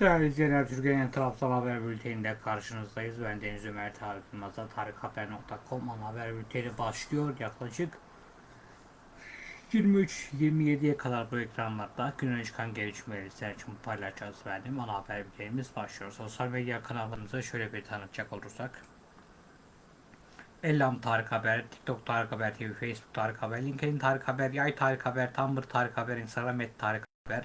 Değerli izleyenler, Türkiye'nin Trabzon Haber Bülteni'nde karşınızdayız. Ben Deniz Ömer Tarık Yılmaz'da tarikhaber.com ana haber bülteni başlıyor. Yaklaşık 23-27'ye kadar bu ekranlarda günün çıkan gelişmeleri sizler için paylaşacağız verdim. Ana haber bültenimiz başlıyor. Sosyal medya kanallarımıza şöyle bir tanıtacak olursak. Ellam Tarık Haber, TikTok Tarık Haber TV, Facebook Tarık Haber, LinkedIn Tarık Haber, Yay Tarık Haber, Tumblr Tarık Haber, Instagram et Tarık Haber,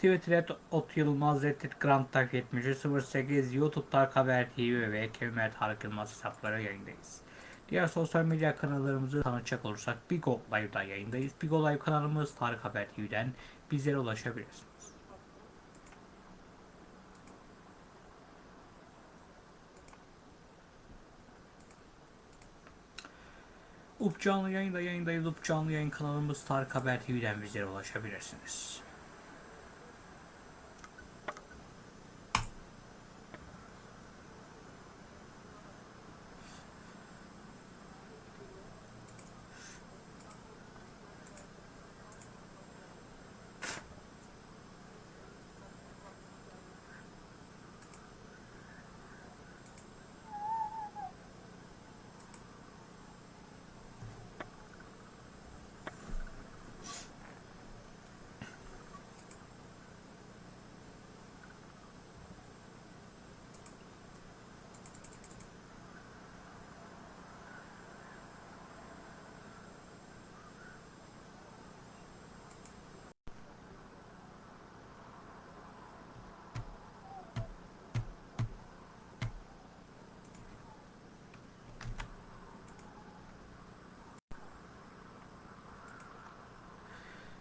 Twitter et Ot Yılmaz, Reddit Grand Tarık 7308, YouTube Tarık Haber TV ve Kemer Tarık Yılmaz hesapları yayındayız. Diğer sosyal medya kanallarımızı tanıtacak olursak Bigo Live'da yayındayız. Bigo Live kanalımız Tarık Haber TV'den bizlere ulaşabilirsiniz. Up canlı yayında yayındayız. Up canlı yayın kanalımız Tarık Haber TV'den bizlere ulaşabilirsiniz.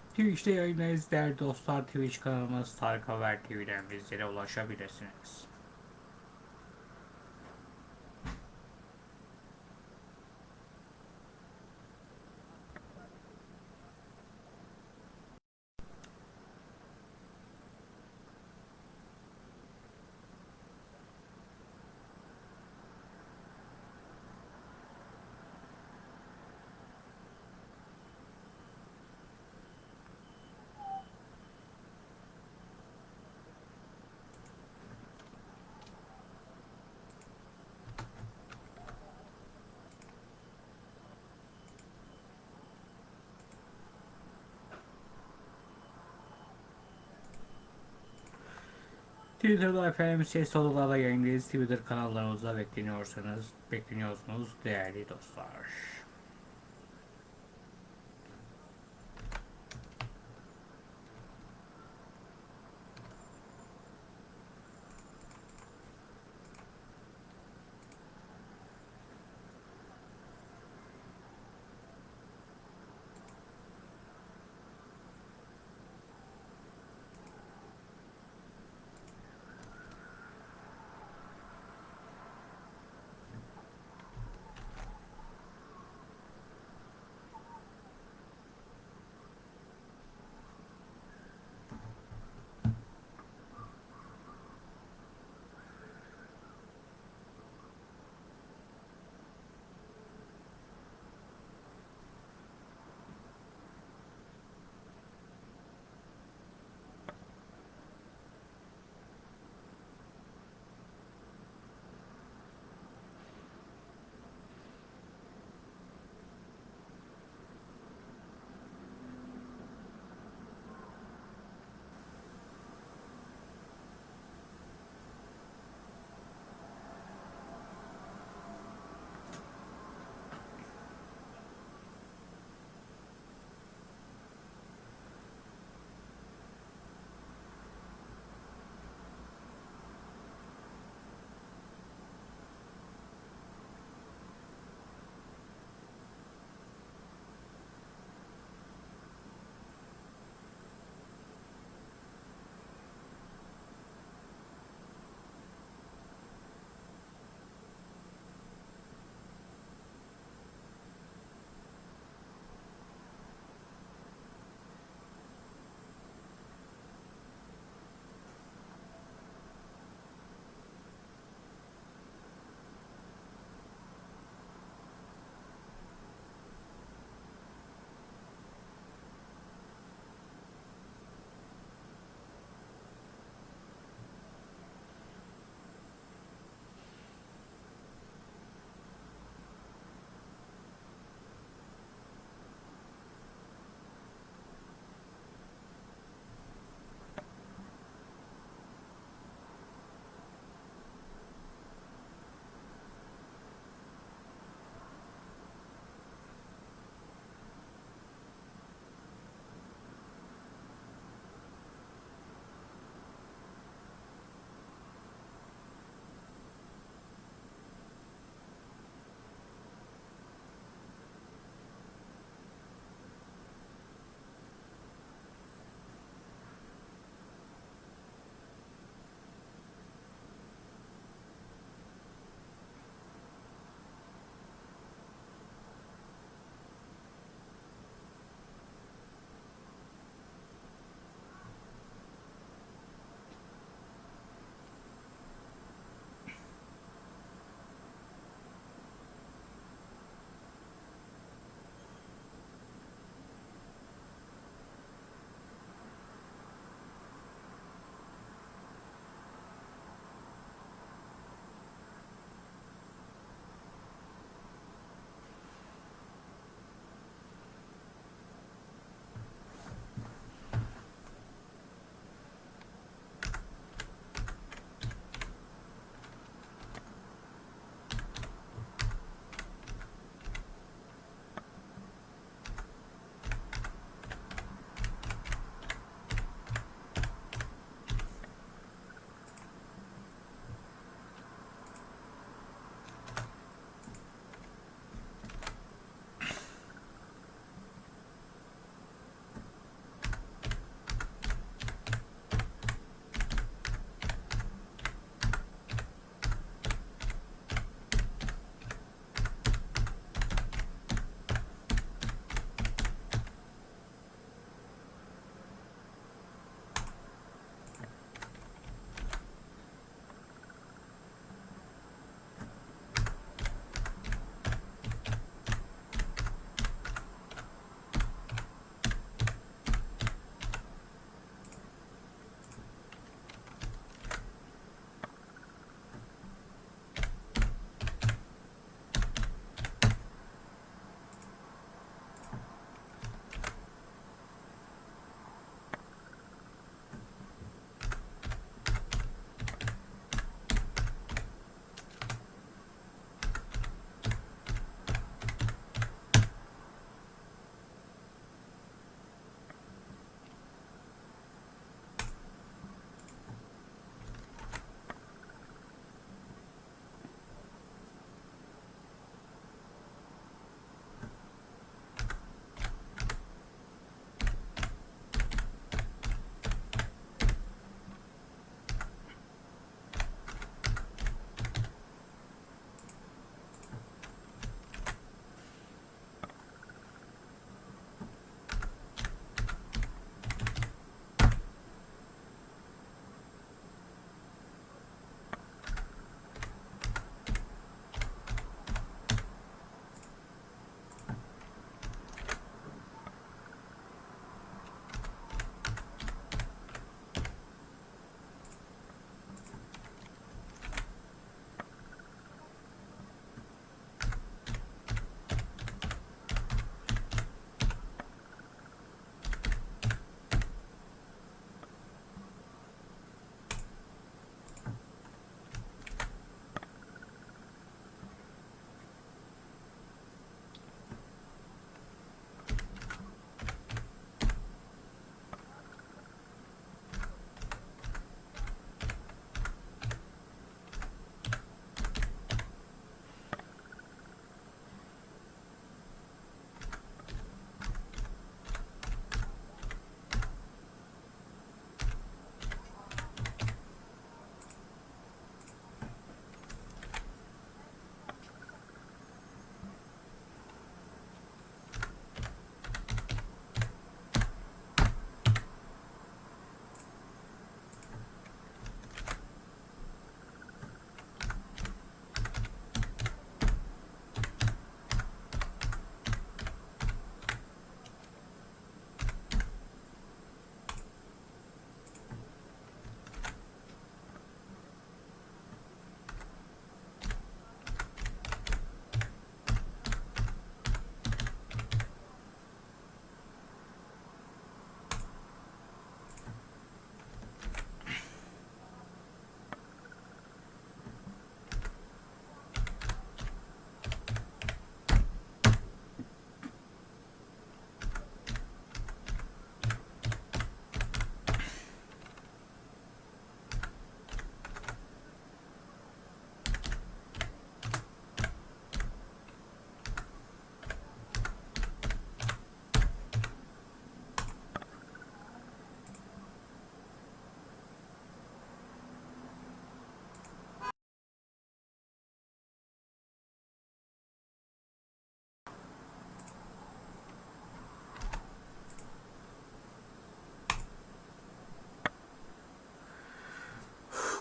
Twitch'te yayındayız değerli dostlar. Twitch kanalımız Tarık Haber TV'den bizlere ulaşabilirsiniz. Twitter'da efendim ses odalarda yayındayız. Twitter kanallarımızda bekleniyorsanız, bekleniyorsunuz değerli dostlar.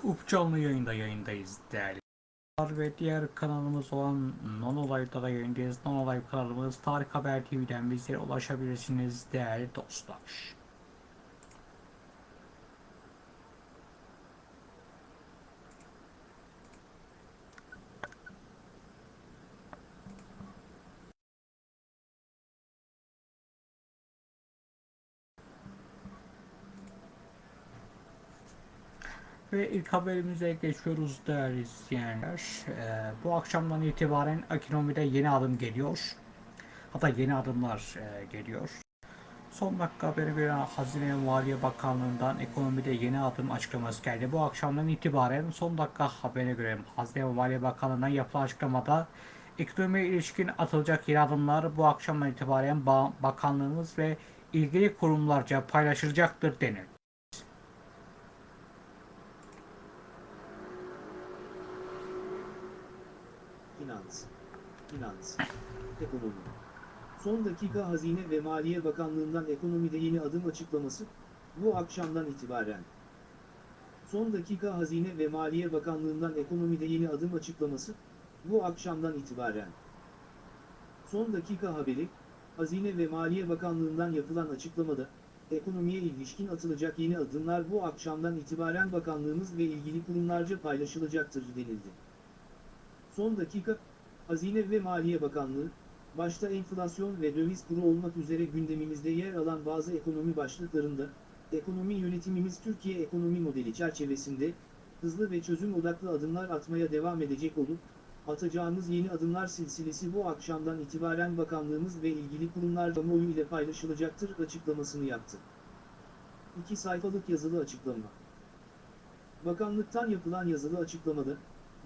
Up canlı yayında yayındayız değerli ve diğer kanalımız olan Non Olay'da da yayındayız. Non Olay kanalımız Tarık Haber TV'den bizlere ulaşabilirsiniz değerli dostlar. Ve ilk haberimize geçiyoruz değerli izleyenler. Ee, bu akşamdan itibaren ekonomide yeni adım geliyor. Hatta yeni adımlar e, geliyor. Son dakika haberi veren Hazine ve Maliye Bakanlığı'ndan ekonomide yeni adım açıklaması geldi. Bu akşamdan itibaren son dakika haberine göre Hazine ve Maliye Bakanlığı'ndan yapılan açıklamada ekonomiye ilişkin atılacak yeni adımlar bu akşamdan itibaren ba- bakanlığımız ve ilgili kurumlarca paylaşılacaktır denildi. Finans, finans, ekonomi. Son dakika Hazine ve Maliye Bakanlığı'ndan ekonomide yeni adım açıklaması, bu akşamdan itibaren. Son dakika Hazine ve Maliye Bakanlığı'ndan ekonomide yeni adım açıklaması, bu akşamdan itibaren. Son dakika haberi, Hazine ve Maliye Bakanlığı'ndan yapılan açıklamada, ekonomiye ilişkin atılacak yeni adımlar bu akşamdan itibaren bakanlığımız ve ilgili kurumlarca paylaşılacaktır denildi. Son dakika, Hazine ve Maliye Bakanlığı, başta enflasyon ve döviz kuru olmak üzere gündemimizde yer alan bazı ekonomi başlıklarında, ekonomi yönetimimiz Türkiye ekonomi modeli çerçevesinde, hızlı ve çözüm odaklı adımlar atmaya devam edecek olup, atacağımız yeni adımlar silsilesi bu akşamdan itibaren bakanlığımız ve ilgili kurumlar kamuoyu ile paylaşılacaktır açıklamasını yaptı. İki sayfalık yazılı açıklama. Bakanlıktan yapılan yazılı açıklamada,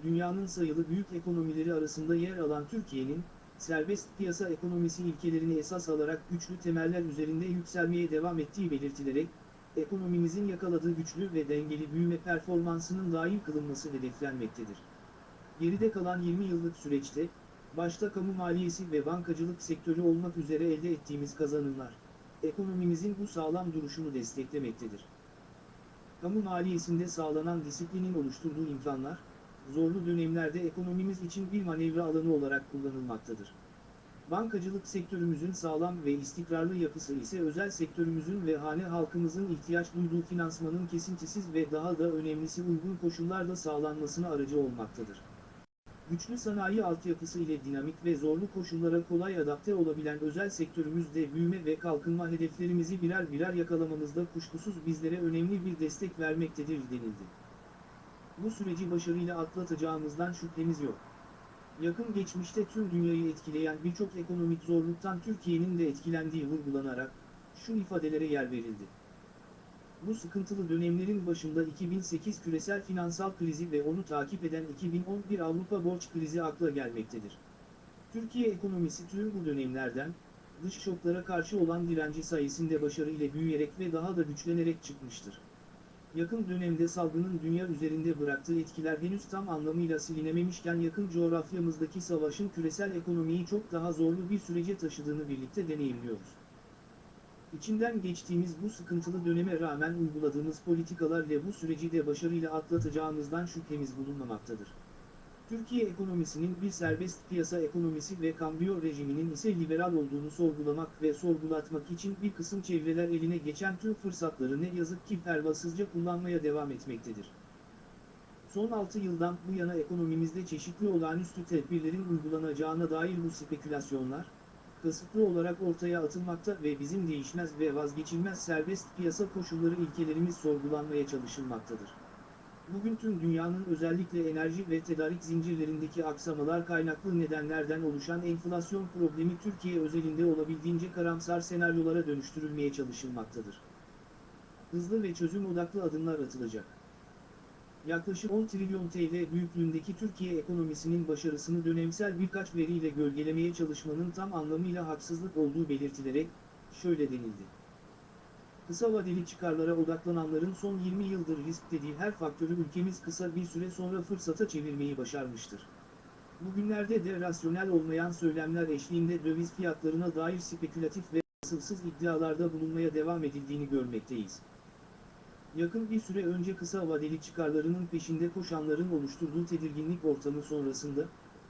dünyanın sayılı büyük ekonomileri arasında yer alan Türkiye'nin, serbest piyasa ekonomisi ilkelerini esas alarak güçlü temeller üzerinde yükselmeye devam ettiği belirtilerek, ekonomimizin yakaladığı güçlü ve dengeli büyüme performansının daim kılınması hedeflenmektedir. Geride kalan 20 yıllık süreçte, başta kamu maliyesi ve bankacılık sektörü olmak üzere elde ettiğimiz kazanımlar, ekonomimizin bu sağlam duruşunu desteklemektedir. Kamu maliyesinde sağlanan disiplinin oluşturduğu imkanlar, zorlu dönemlerde ekonomimiz için bir manevra alanı olarak kullanılmaktadır. Bankacılık sektörümüzün sağlam ve istikrarlı yapısı ise özel sektörümüzün ve hane halkımızın ihtiyaç duyduğu finansmanın kesintisiz ve daha da önemlisi uygun koşullarda sağlanmasına aracı olmaktadır. Güçlü sanayi altyapısı ile dinamik ve zorlu koşullara kolay adapte olabilen özel sektörümüzde büyüme ve kalkınma hedeflerimizi birer birer yakalamamızda kuşkusuz bizlere önemli bir destek vermektedir denildi. Bu süreci başarıyla atlatacağımızdan şüphemiz yok. Yakın geçmişte tüm dünyayı etkileyen birçok ekonomik zorluktan Türkiye'nin de etkilendiği vurgulanarak, şu ifadelere yer verildi. Bu sıkıntılı dönemlerin başında 2008 küresel finansal krizi ve onu takip eden 2011 Avrupa borç krizi akla gelmektedir. Türkiye ekonomisi tüm bu dönemlerden, dış şoklara karşı olan direnci sayesinde başarıyla büyüyerek ve daha da güçlenerek çıkmıştır. Yakın dönemde salgının dünya üzerinde bıraktığı etkiler henüz tam anlamıyla silinememişken yakın coğrafyamızdaki savaşın küresel ekonomiyi çok daha zorlu bir sürece taşıdığını birlikte deneyimliyoruz. İçinden geçtiğimiz bu sıkıntılı döneme rağmen uyguladığımız politikalarla bu süreci de başarıyla atlatacağımızdan şüphemiz bulunmamaktadır. Türkiye ekonomisinin bir serbest piyasa ekonomisi ve kambiyo rejiminin ise liberal olduğunu sorgulamak ve sorgulatmak için bir kısım çevreler eline geçen tüm fırsatları ne yazık ki pervasızca kullanmaya devam etmektedir. Son 6 yıldan bu yana ekonomimizde çeşitli olağanüstü tedbirlerin uygulanacağına dair bu spekülasyonlar, kasıtlı olarak ortaya atılmakta ve bizim değişmez ve vazgeçilmez serbest piyasa koşulları ilkelerimiz sorgulanmaya çalışılmaktadır. Bugün tüm dünyanın özellikle enerji ve tedarik zincirlerindeki aksamalar kaynaklı nedenlerden oluşan enflasyon problemi Türkiye özelinde olabildiğince karamsar senaryolara dönüştürülmeye çalışılmaktadır. Hızlı ve çözüm odaklı adımlar atılacak. Yaklaşık 10 trilyon TL büyüklüğündeki Türkiye ekonomisinin başarısını dönemsel birkaç veriyle gölgelemeye çalışmanın tam anlamıyla haksızlık olduğu belirtilerek, şöyle denildi. Kısa vadeli çıkarlara odaklananların son 20 yıldır risklediği her faktörü ülkemiz kısa bir süre sonra fırsata çevirmeyi başarmıştır. Bugünlerde de rasyonel olmayan söylemler eşliğinde döviz fiyatlarına dair spekülatif ve asılsız iddialarda bulunmaya devam edildiğini görmekteyiz. yakın bir süre önce kısa vadeli çıkarlarının peşinde koşanların oluşturduğu tedirginlik ortamı sonrasında,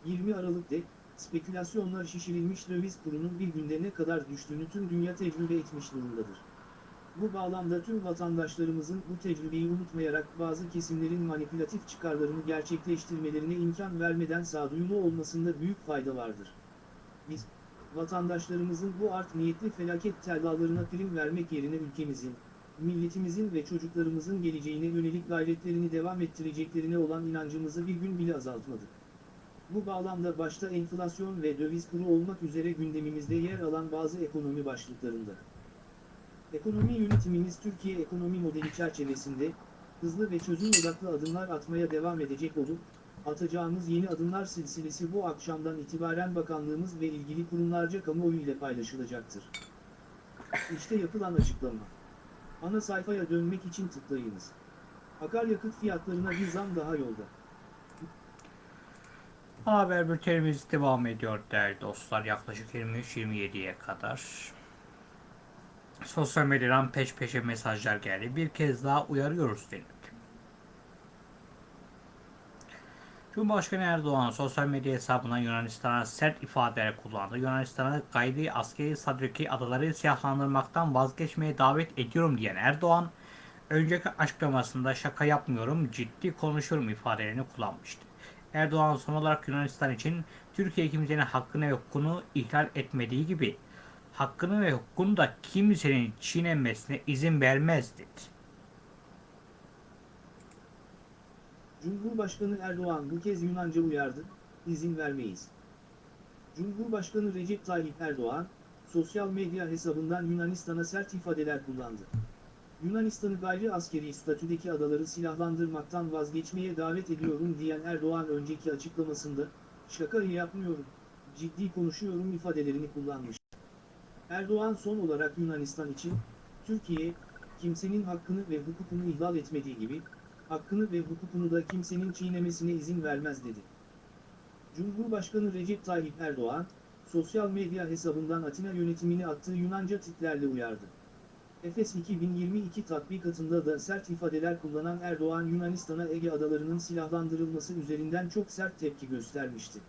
20 Aralık'ta, spekülasyonlar şişirilmiş döviz kurunun bir günde ne kadar düştüğünü tüm dünya tecrübe etmiş durumdadır. Bu bağlamda tüm vatandaşlarımızın bu tecrübeyi unutmayarak bazı kesimlerin manipülatif çıkarlarını gerçekleştirmelerine imkan vermeden sağduyulu olmasında büyük fayda vardır. Biz, vatandaşlarımızın bu art niyetli felaket tellallarına prim vermek yerine ülkemizin, milletimizin ve çocuklarımızın geleceğine yönelik gayretlerini devam ettireceklerine olan inancımızı bir gün bile azaltmadık. Bu bağlamda başta enflasyon ve döviz kuru olmak üzere gündemimizde yer alan bazı ekonomi başlıklarında. Ekonomi yönetimimiz Türkiye ekonomi modeli çerçevesinde, hızlı ve çözüm odaklı adımlar atmaya devam edecek olup, atacağımız yeni adımlar silsilesi bu akşamdan itibaren bakanlığımız ve ilgili kurumlarca kamuoyu ile paylaşılacaktır. İşte yapılan açıklama. Ana sayfaya dönmek için tıklayınız. Akaryakıt fiyatlarına bir zam daha yolda. Haber bültenimiz devam ediyor değerli dostlar. Yaklaşık 23-27'ye kadar. Sosyal medyadan peş peşe mesajlar geldi. Bir kez daha uyarıyoruz denildi. Cumhurbaşkanı Erdoğan sosyal medya hesabından Yunanistan'a sert ifadeler kullandı. Yunanistan'a gayri askeri sadriki adaları silahlandırmaktan vazgeçmeye davet ediyorum diyen Erdoğan, önceki açıklamasında şaka yapmıyorum, ciddi konuşuyorum ifadelerini kullanmıştı. Erdoğan son olarak Yunanistan için Türkiye kimsenin hakkını ve hukukunu ihlal etmediği gibi hakkını ve hukukunu da kimsenin çiğnenmesine izin vermez dedi. Cumhurbaşkanı Erdoğan bu kez Yunanca uyardı, izin vermeyiz. Cumhurbaşkanı Recep Tayyip Erdoğan, sosyal medya hesabından Yunanistan'a sert ifadeler kullandı. Yunanistan'ı gayri askeri statüdeki adaları silahlandırmaktan vazgeçmeye davet ediyorum diyen Erdoğan önceki açıklamasında, şaka yapmıyorum, ciddi konuşuyorum ifadelerini kullanmış. Erdoğan son olarak Yunanistan için, Türkiye, kimsenin hakkını ve hukukunu ihlal etmediği gibi, hakkını ve hukukunu da kimsenin çiğnemesine izin vermez dedi. Cumhurbaşkanı Recep Tayyip Erdoğan, sosyal medya hesabından Atina yönetimini attığı Yunanca tiplerle uyardı. Efes 2022 tatbikatında da sert ifadeler kullanan Erdoğan Yunanistan'a Ege adalarının silahlandırılması üzerinden çok sert tepki göstermişti.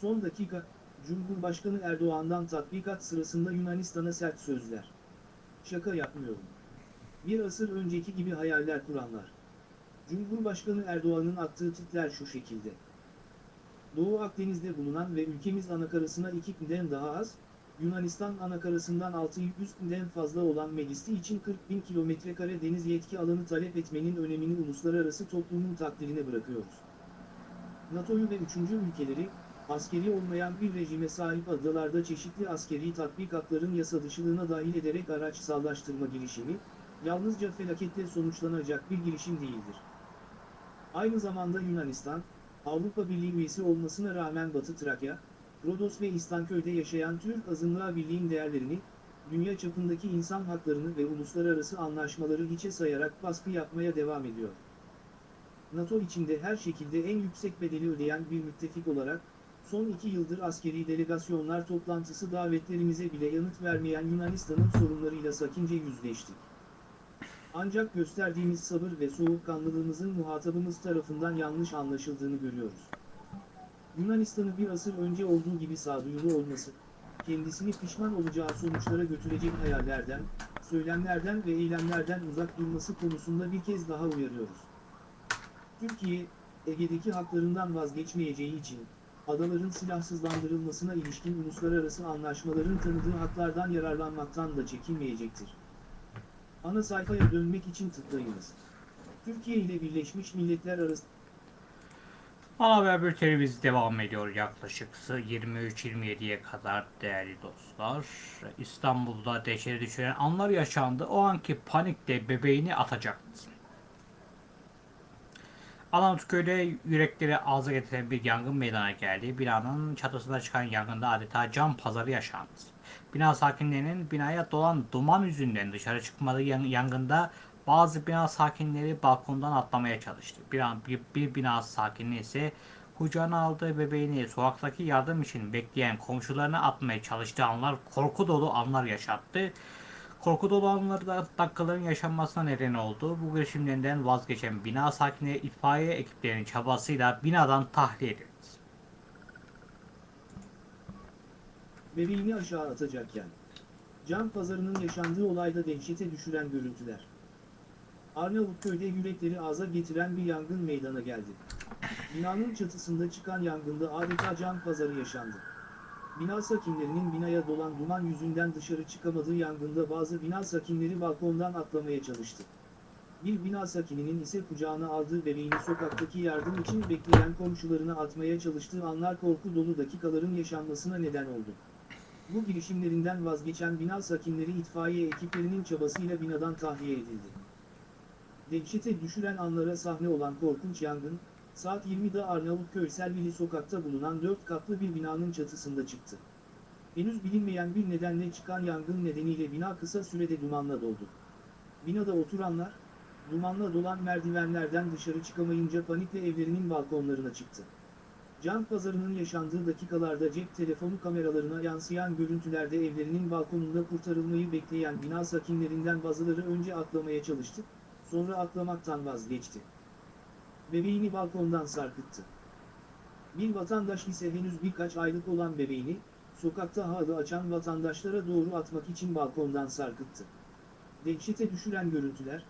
Son dakika, Cumhurbaşkanı Erdoğan'dan tatbikat sırasında Yunanistan'a sert sözler. Şaka yapmıyorum. Bir asır önceki gibi hayaller kuranlar. Cumhurbaşkanı Erdoğan'ın attığı tipler şu şekilde. Doğu Akdeniz'de bulunan ve ülkemiz anakarasına 2'den daha az, Yunanistan anakarasından 600'den fazla olan meclisi için 40 bin kilometrekare deniz yetki alanı talep etmenin önemini uluslararası toplumun takdirine bırakıyoruz. NATO'yu ve üçüncü ülkeleri, askeri olmayan bir rejime sahip adalarda çeşitli askeri tatbikatların yasa dışılığına dahil ederek araçsallaştırma girişimi, yalnızca felaketle sonuçlanacak bir girişim değildir. Aynı zamanda Yunanistan, Avrupa Birliği üyesi olmasına rağmen Batı Trakya, Rodos ve İstanköy'de yaşayan Türk azınlığa birliğin değerlerini, dünya çapındaki insan haklarını ve uluslararası anlaşmaları hiçe sayarak baskı yapmaya devam ediyor. NATO içinde her şekilde en yüksek bedeli ödeyen bir müttefik olarak, son iki yıldır askeri delegasyonlar toplantısı davetlerimize bile yanıt vermeyen Yunanistan'ın sorunlarıyla sakince yüzleştik. Ancak gösterdiğimiz sabır ve soğukkanlılığımızın muhatabımız tarafından yanlış anlaşıldığını görüyoruz. Yunanistan'ı bir asır önce olduğu gibi sağduyulu olması, kendisini pişman olacağı sonuçlara götürecek hayallerden, söylemlerden ve eylemlerden uzak durması konusunda bir kez daha uyarıyoruz. Türkiye, Ege'deki haklarından vazgeçmeyeceği için, adaların silahsızlandırılmasına ilişkin uluslararası anlaşmaların tanıdığı haklardan yararlanmaktan da çekinmeyecektir. Ana sayfaya dönmek için tıklayınız. Türkiye ile Birleşmiş Milletler arası Ana haber bültenimiz devam ediyor yaklaşık 23-27'ye kadar değerli dostlar. İstanbul'da dehşete düşüren anlar yaşandı. O anki panikte bebeğini atacaktı. Arnavutköy'de yürekleri ağza getiren bir yangın meydana geldi. Binanın çatısında çıkan yangında adeta cam pazarı yaşandı. Bina sakinlerinin binaya dolan duman yüzünden dışarı çıkmadığı yan- yangında bazı bina sakinleri balkondan atlamaya çalıştı. Bir, an, bir, bir bina sakini ise kucağına aldığı bebeğini sokaktaki yardım için bekleyen komşularına atmaya çalıştığı anlar korku dolu anlar yaşattı. Korku dolu anlarda dakikaların yaşanmasına neden oldu. Bu girişimlerinden vazgeçen bina sakinleri itfaiye ekiplerinin çabasıyla binadan tahliye edildi. Bebeğini aşağı atacakken. Can pazarının yaşandığı olayda dehşete düşüren görüntüler. Arnavutköy'de yürekleri ağza getiren bir yangın meydana geldi. Binanın çatısında çıkan yangında adeta can pazarı yaşandı. Bina sakinlerinin binaya dolan duman yüzünden dışarı çıkamadığı yangında bazı bina sakinleri balkondan atlamaya çalıştı. Bir bina sakininin ise kucağına aldığı bebeğini sokaktaki yardım için bekleyen komşularına atmaya çalıştığı anlar korku dolu dakikaların yaşanmasına neden oldu. Bu girişimlerinden vazgeçen bina sakinleri itfaiye ekiplerinin çabasıyla binadan tahliye edildi. Dehşete düşüren anlara sahne olan korkunç yangın, saat 20'de Arnavutköy Selvili sokakta bulunan 4 katlı bir binanın çatısında çıktı. Henüz bilinmeyen bir nedenle çıkan yangın nedeniyle bina kısa sürede dumanla doldu. Binada oturanlar, dumanla dolan merdivenlerden dışarı çıkamayınca panikle evlerinin balkonlarına çıktı. Can pazarının yaşandığı dakikalarda cep telefonu kameralarına yansıyan görüntülerde evlerinin balkonunda kurtarılmayı bekleyen bina sakinlerinden bazıları önce atlamaya çalıştı, sonra atlamaktan vazgeçti. Bebeğini balkondan sarkıttı. Bir vatandaş ise henüz birkaç aylık olan bebeğini, sokakta halı açan vatandaşlara doğru atmak için balkondan sarkıttı. Dehşete düşüren görüntüler,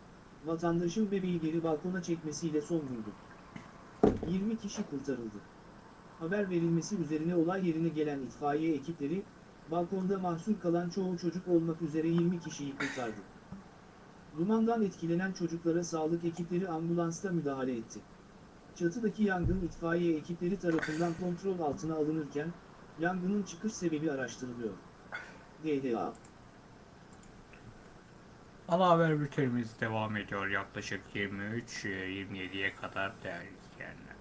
vatandaşın bebeği geri balkona çekmesiyle son buldu. 20 kişi kurtarıldı. Haber verilmesi üzerine olay yerine gelen itfaiye ekipleri, balkonda mahsur kalan çoğu çocuk olmak üzere 20 kişiyi kurtardı. Dumandan etkilenen çocuklara sağlık ekipleri ambulansta müdahale etti. Çatıdaki yangın itfaiye ekipleri tarafından kontrol altına alınırken, yangının çıkış sebebi araştırılıyor. DDA Ana haber bültenimiz devam ediyor yaklaşık 23-27'ye kadar değerli izleyenler.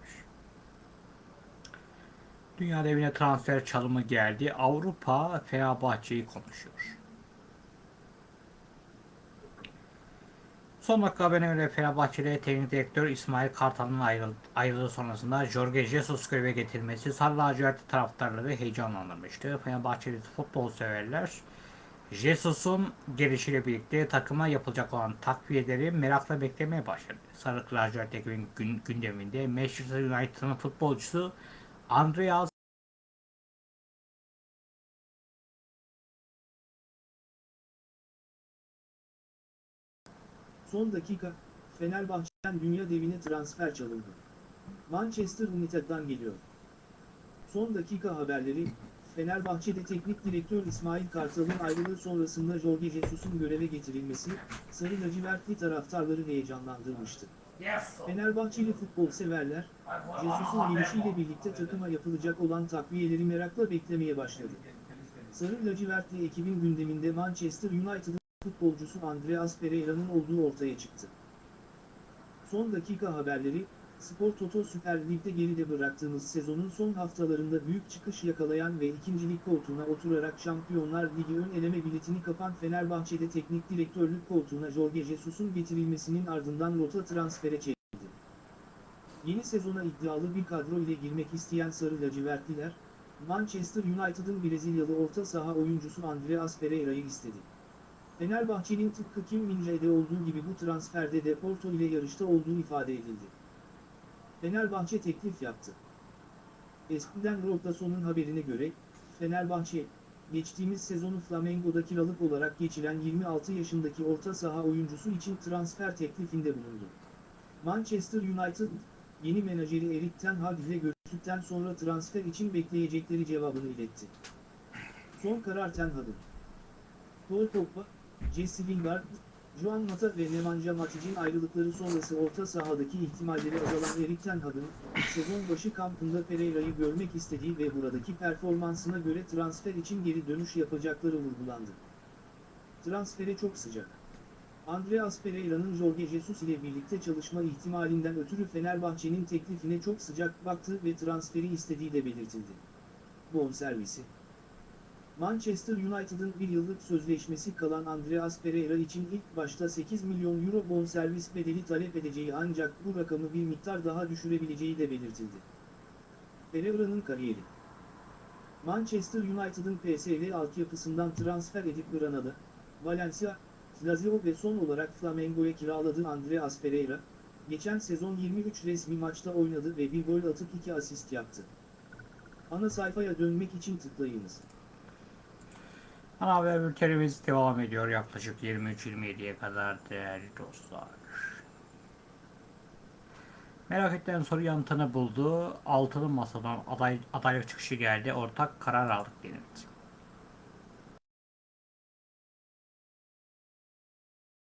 Dünya devine transfer çalımı geldi. Avrupa Fenerbahçe'yi konuşuyor. Son dakika haberine göre Fenerbahçe'de teknik direktör İsmail Kartal'ın ayrıl ayrılığı sonrasında Jorge Jesus göreve getirilmesi Sarı lacivertli taraftarları heyecanlandırmıştı. Fenerbahçeli futbol severler Jesus'un gelişiyle birlikte takıma yapılacak olan takviyeleri merakla beklemeye başladı. Sarı lacivert ekibin gün, gündeminde Manchester United'ın futbolcusu Andreas Son dakika, Fenerbahçe'den dünya devine transfer çalındı. Manchester United'dan geliyor. Son dakika haberleri, Fenerbahçe'de teknik direktör İsmail Kartal'ın ayrılığı sonrasında Jorge Jesus'un göreve getirilmesi, Sarı lacivertli taraftarları heyecanlandırmıştı. Fenerbahçeli futbol severler, Jesus'un gelişiyle birlikte takıma yapılacak olan takviyeleri merakla beklemeye başladı. Sarı lacivertli ekibin gündeminde Manchester United'ın futbolcusu Andreas Pereira'nın olduğu ortaya çıktı. Son dakika haberleri, Spor Toto Süper Lig'de geride bıraktığımız sezonun son haftalarında büyük çıkış yakalayan ve ikincilik koltuğuna oturarak Şampiyonlar Ligi ön eleme biletini kapan Fenerbahçe'de teknik direktörlük koltuğuna Jorge Jesus'un getirilmesinin ardından rota transfere çekildi. Yeni sezona iddialı bir kadro ile girmek isteyen Sarı Lacivertliler, Manchester United'ın Brezilyalı orta saha oyuncusu Andreas Pereira'yı istedi. Fenerbahçe'nin tıpkı Kim Min-jae'de olduğu gibi bu transferde de Porto ile yarışta olduğu ifade edildi. Fenerbahçe teklif yaptı. Eskiden Rotason'un haberine göre, Fenerbahçe, geçtiğimiz sezonu Flamengo'da kiralık olarak geçiren 26 yaşındaki orta saha oyuncusu için transfer teklifinde bulundu. Manchester United, yeni menajeri Erik Ten Hag ile görüştükten sonra transfer için bekleyecekleri cevabını iletti. Son karar Ten Hag'ın. Paul Pogba, Jesse Lingard, Juan Mata ve Nemanja Matic'in ayrılıkları sonrası orta sahadaki ihtimalleri azalan Erik Ten Hag'ın, sezon başı kampında Pereira'yı görmek istediği ve buradaki performansına göre transfer için geri dönüş yapacakları vurgulandı. Transfere çok sıcak. Andreas Pereira'nın Jorge Jesus ile birlikte çalışma ihtimalinden ötürü Fenerbahçe'nin teklifine çok sıcak baktığı ve transferi istediği de belirtildi. Bonservisi Manchester United'ın bir yıllık sözleşmesi kalan Andreas Pereira için ilk başta 8 milyon euro bonservis bedeli talep edeceği ancak bu rakamı bir miktar daha düşürebileceği de belirtildi. Pereira'nın kariyeri Manchester United'ın PSV altyapısından transfer edip Granada, Valencia, Lazio ve son olarak Flamengo'ya kiraladığı Andreas Pereira, geçen sezon 23 resmi maçta oynadı ve bir gol atıp 2 asist yaptı. Ana sayfaya dönmek için tıklayınız. Ana haber bültenimiz devam ediyor yaklaşık 23-27'ye kadar değerli dostlar. Merak edilen soru yanıtını buldu. Altılı masadan aday, adaylık çıkışı geldi. Ortak karar aldık denildi.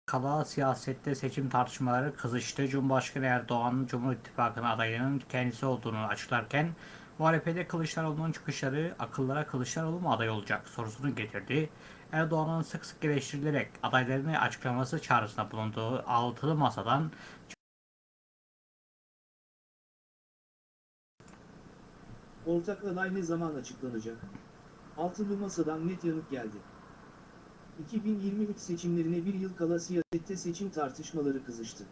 Kala siyasette seçim tartışmaları kızıştı. Cumhurbaşkanı Erdoğan'ın Cumhur İttifakı'nın adayının kendisi olduğunu açıklarken muhalefete Kılıçdaroğlu'nun çıkışları akıllara Kılıçdaroğlu mu aday olacak sorusunu getirdi. Erdoğan'ın sık sık eleştirilerek adaylarını açıklaması çağrısında bulunduğu altılı masadan Ortak aday ne zaman açıklanacak? Altılı Masa'dan net yanıt geldi. 2023 seçimlerine bir yıl kala siyasette seçim tartışmaları kızıştı.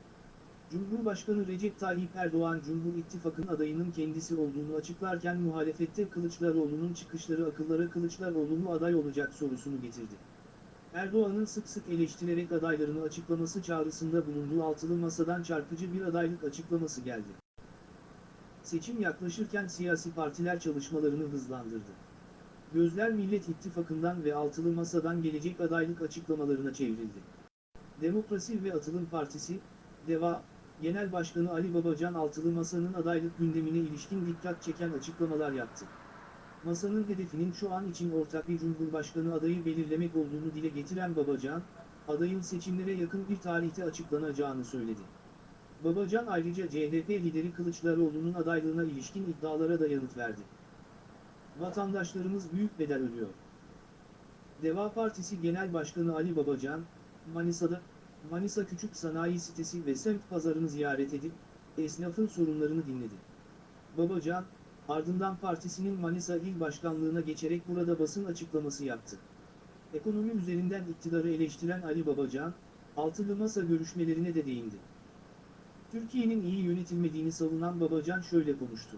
Cumhurbaşkanı Recep Tayyip Erdoğan Cumhur İttifakı'nın adayının kendisi olduğunu açıklarken muhalefette Kılıçdaroğlu'nun çıkışları akıllara Kılıçdaroğlu mu aday olacak sorusunu getirdi. Erdoğan'ın sık sık eleştirerek adaylarını açıklaması çağrısında bulunduğu altılı masadan çarpıcı bir adaylık açıklaması geldi. Seçim yaklaşırken siyasi partiler çalışmalarını hızlandırdı. Gözler Millet İttifakı'ndan ve altılı masadan gelecek adaylık açıklamalarına çevrildi. Demokrasi ve Atılım Partisi, DEVA, Genel Başkanı Ali Babacan altılı masanın adaylık gündemine ilişkin dikkat çeken açıklamalar yaptı. Masanın hedefinin şu an için ortak bir cumhurbaşkanı adayı belirlemek olduğunu dile getiren Babacan, adayın seçimlere yakın bir tarihte açıklanacağını söyledi. Babacan ayrıca CHP lideri Kılıçdaroğlu'nun adaylığına ilişkin iddialara da yanıt verdi. Vatandaşlarımız büyük bedel ödüyor. Deva Partisi Genel Başkanı Ali Babacan, Manisa'da, Manisa Küçük Sanayi Sitesi ve semt pazarını ziyaret edip, esnafın sorunlarını dinledi. Babacan, ardından partisinin Manisa İl Başkanlığına geçerek burada basın açıklaması yaptı. Ekonomi üzerinden iktidarı eleştiren Ali Babacan, altılı masa görüşmelerine de değindi. Türkiye'nin iyi yönetilmediğini savunan Babacan şöyle konuştu.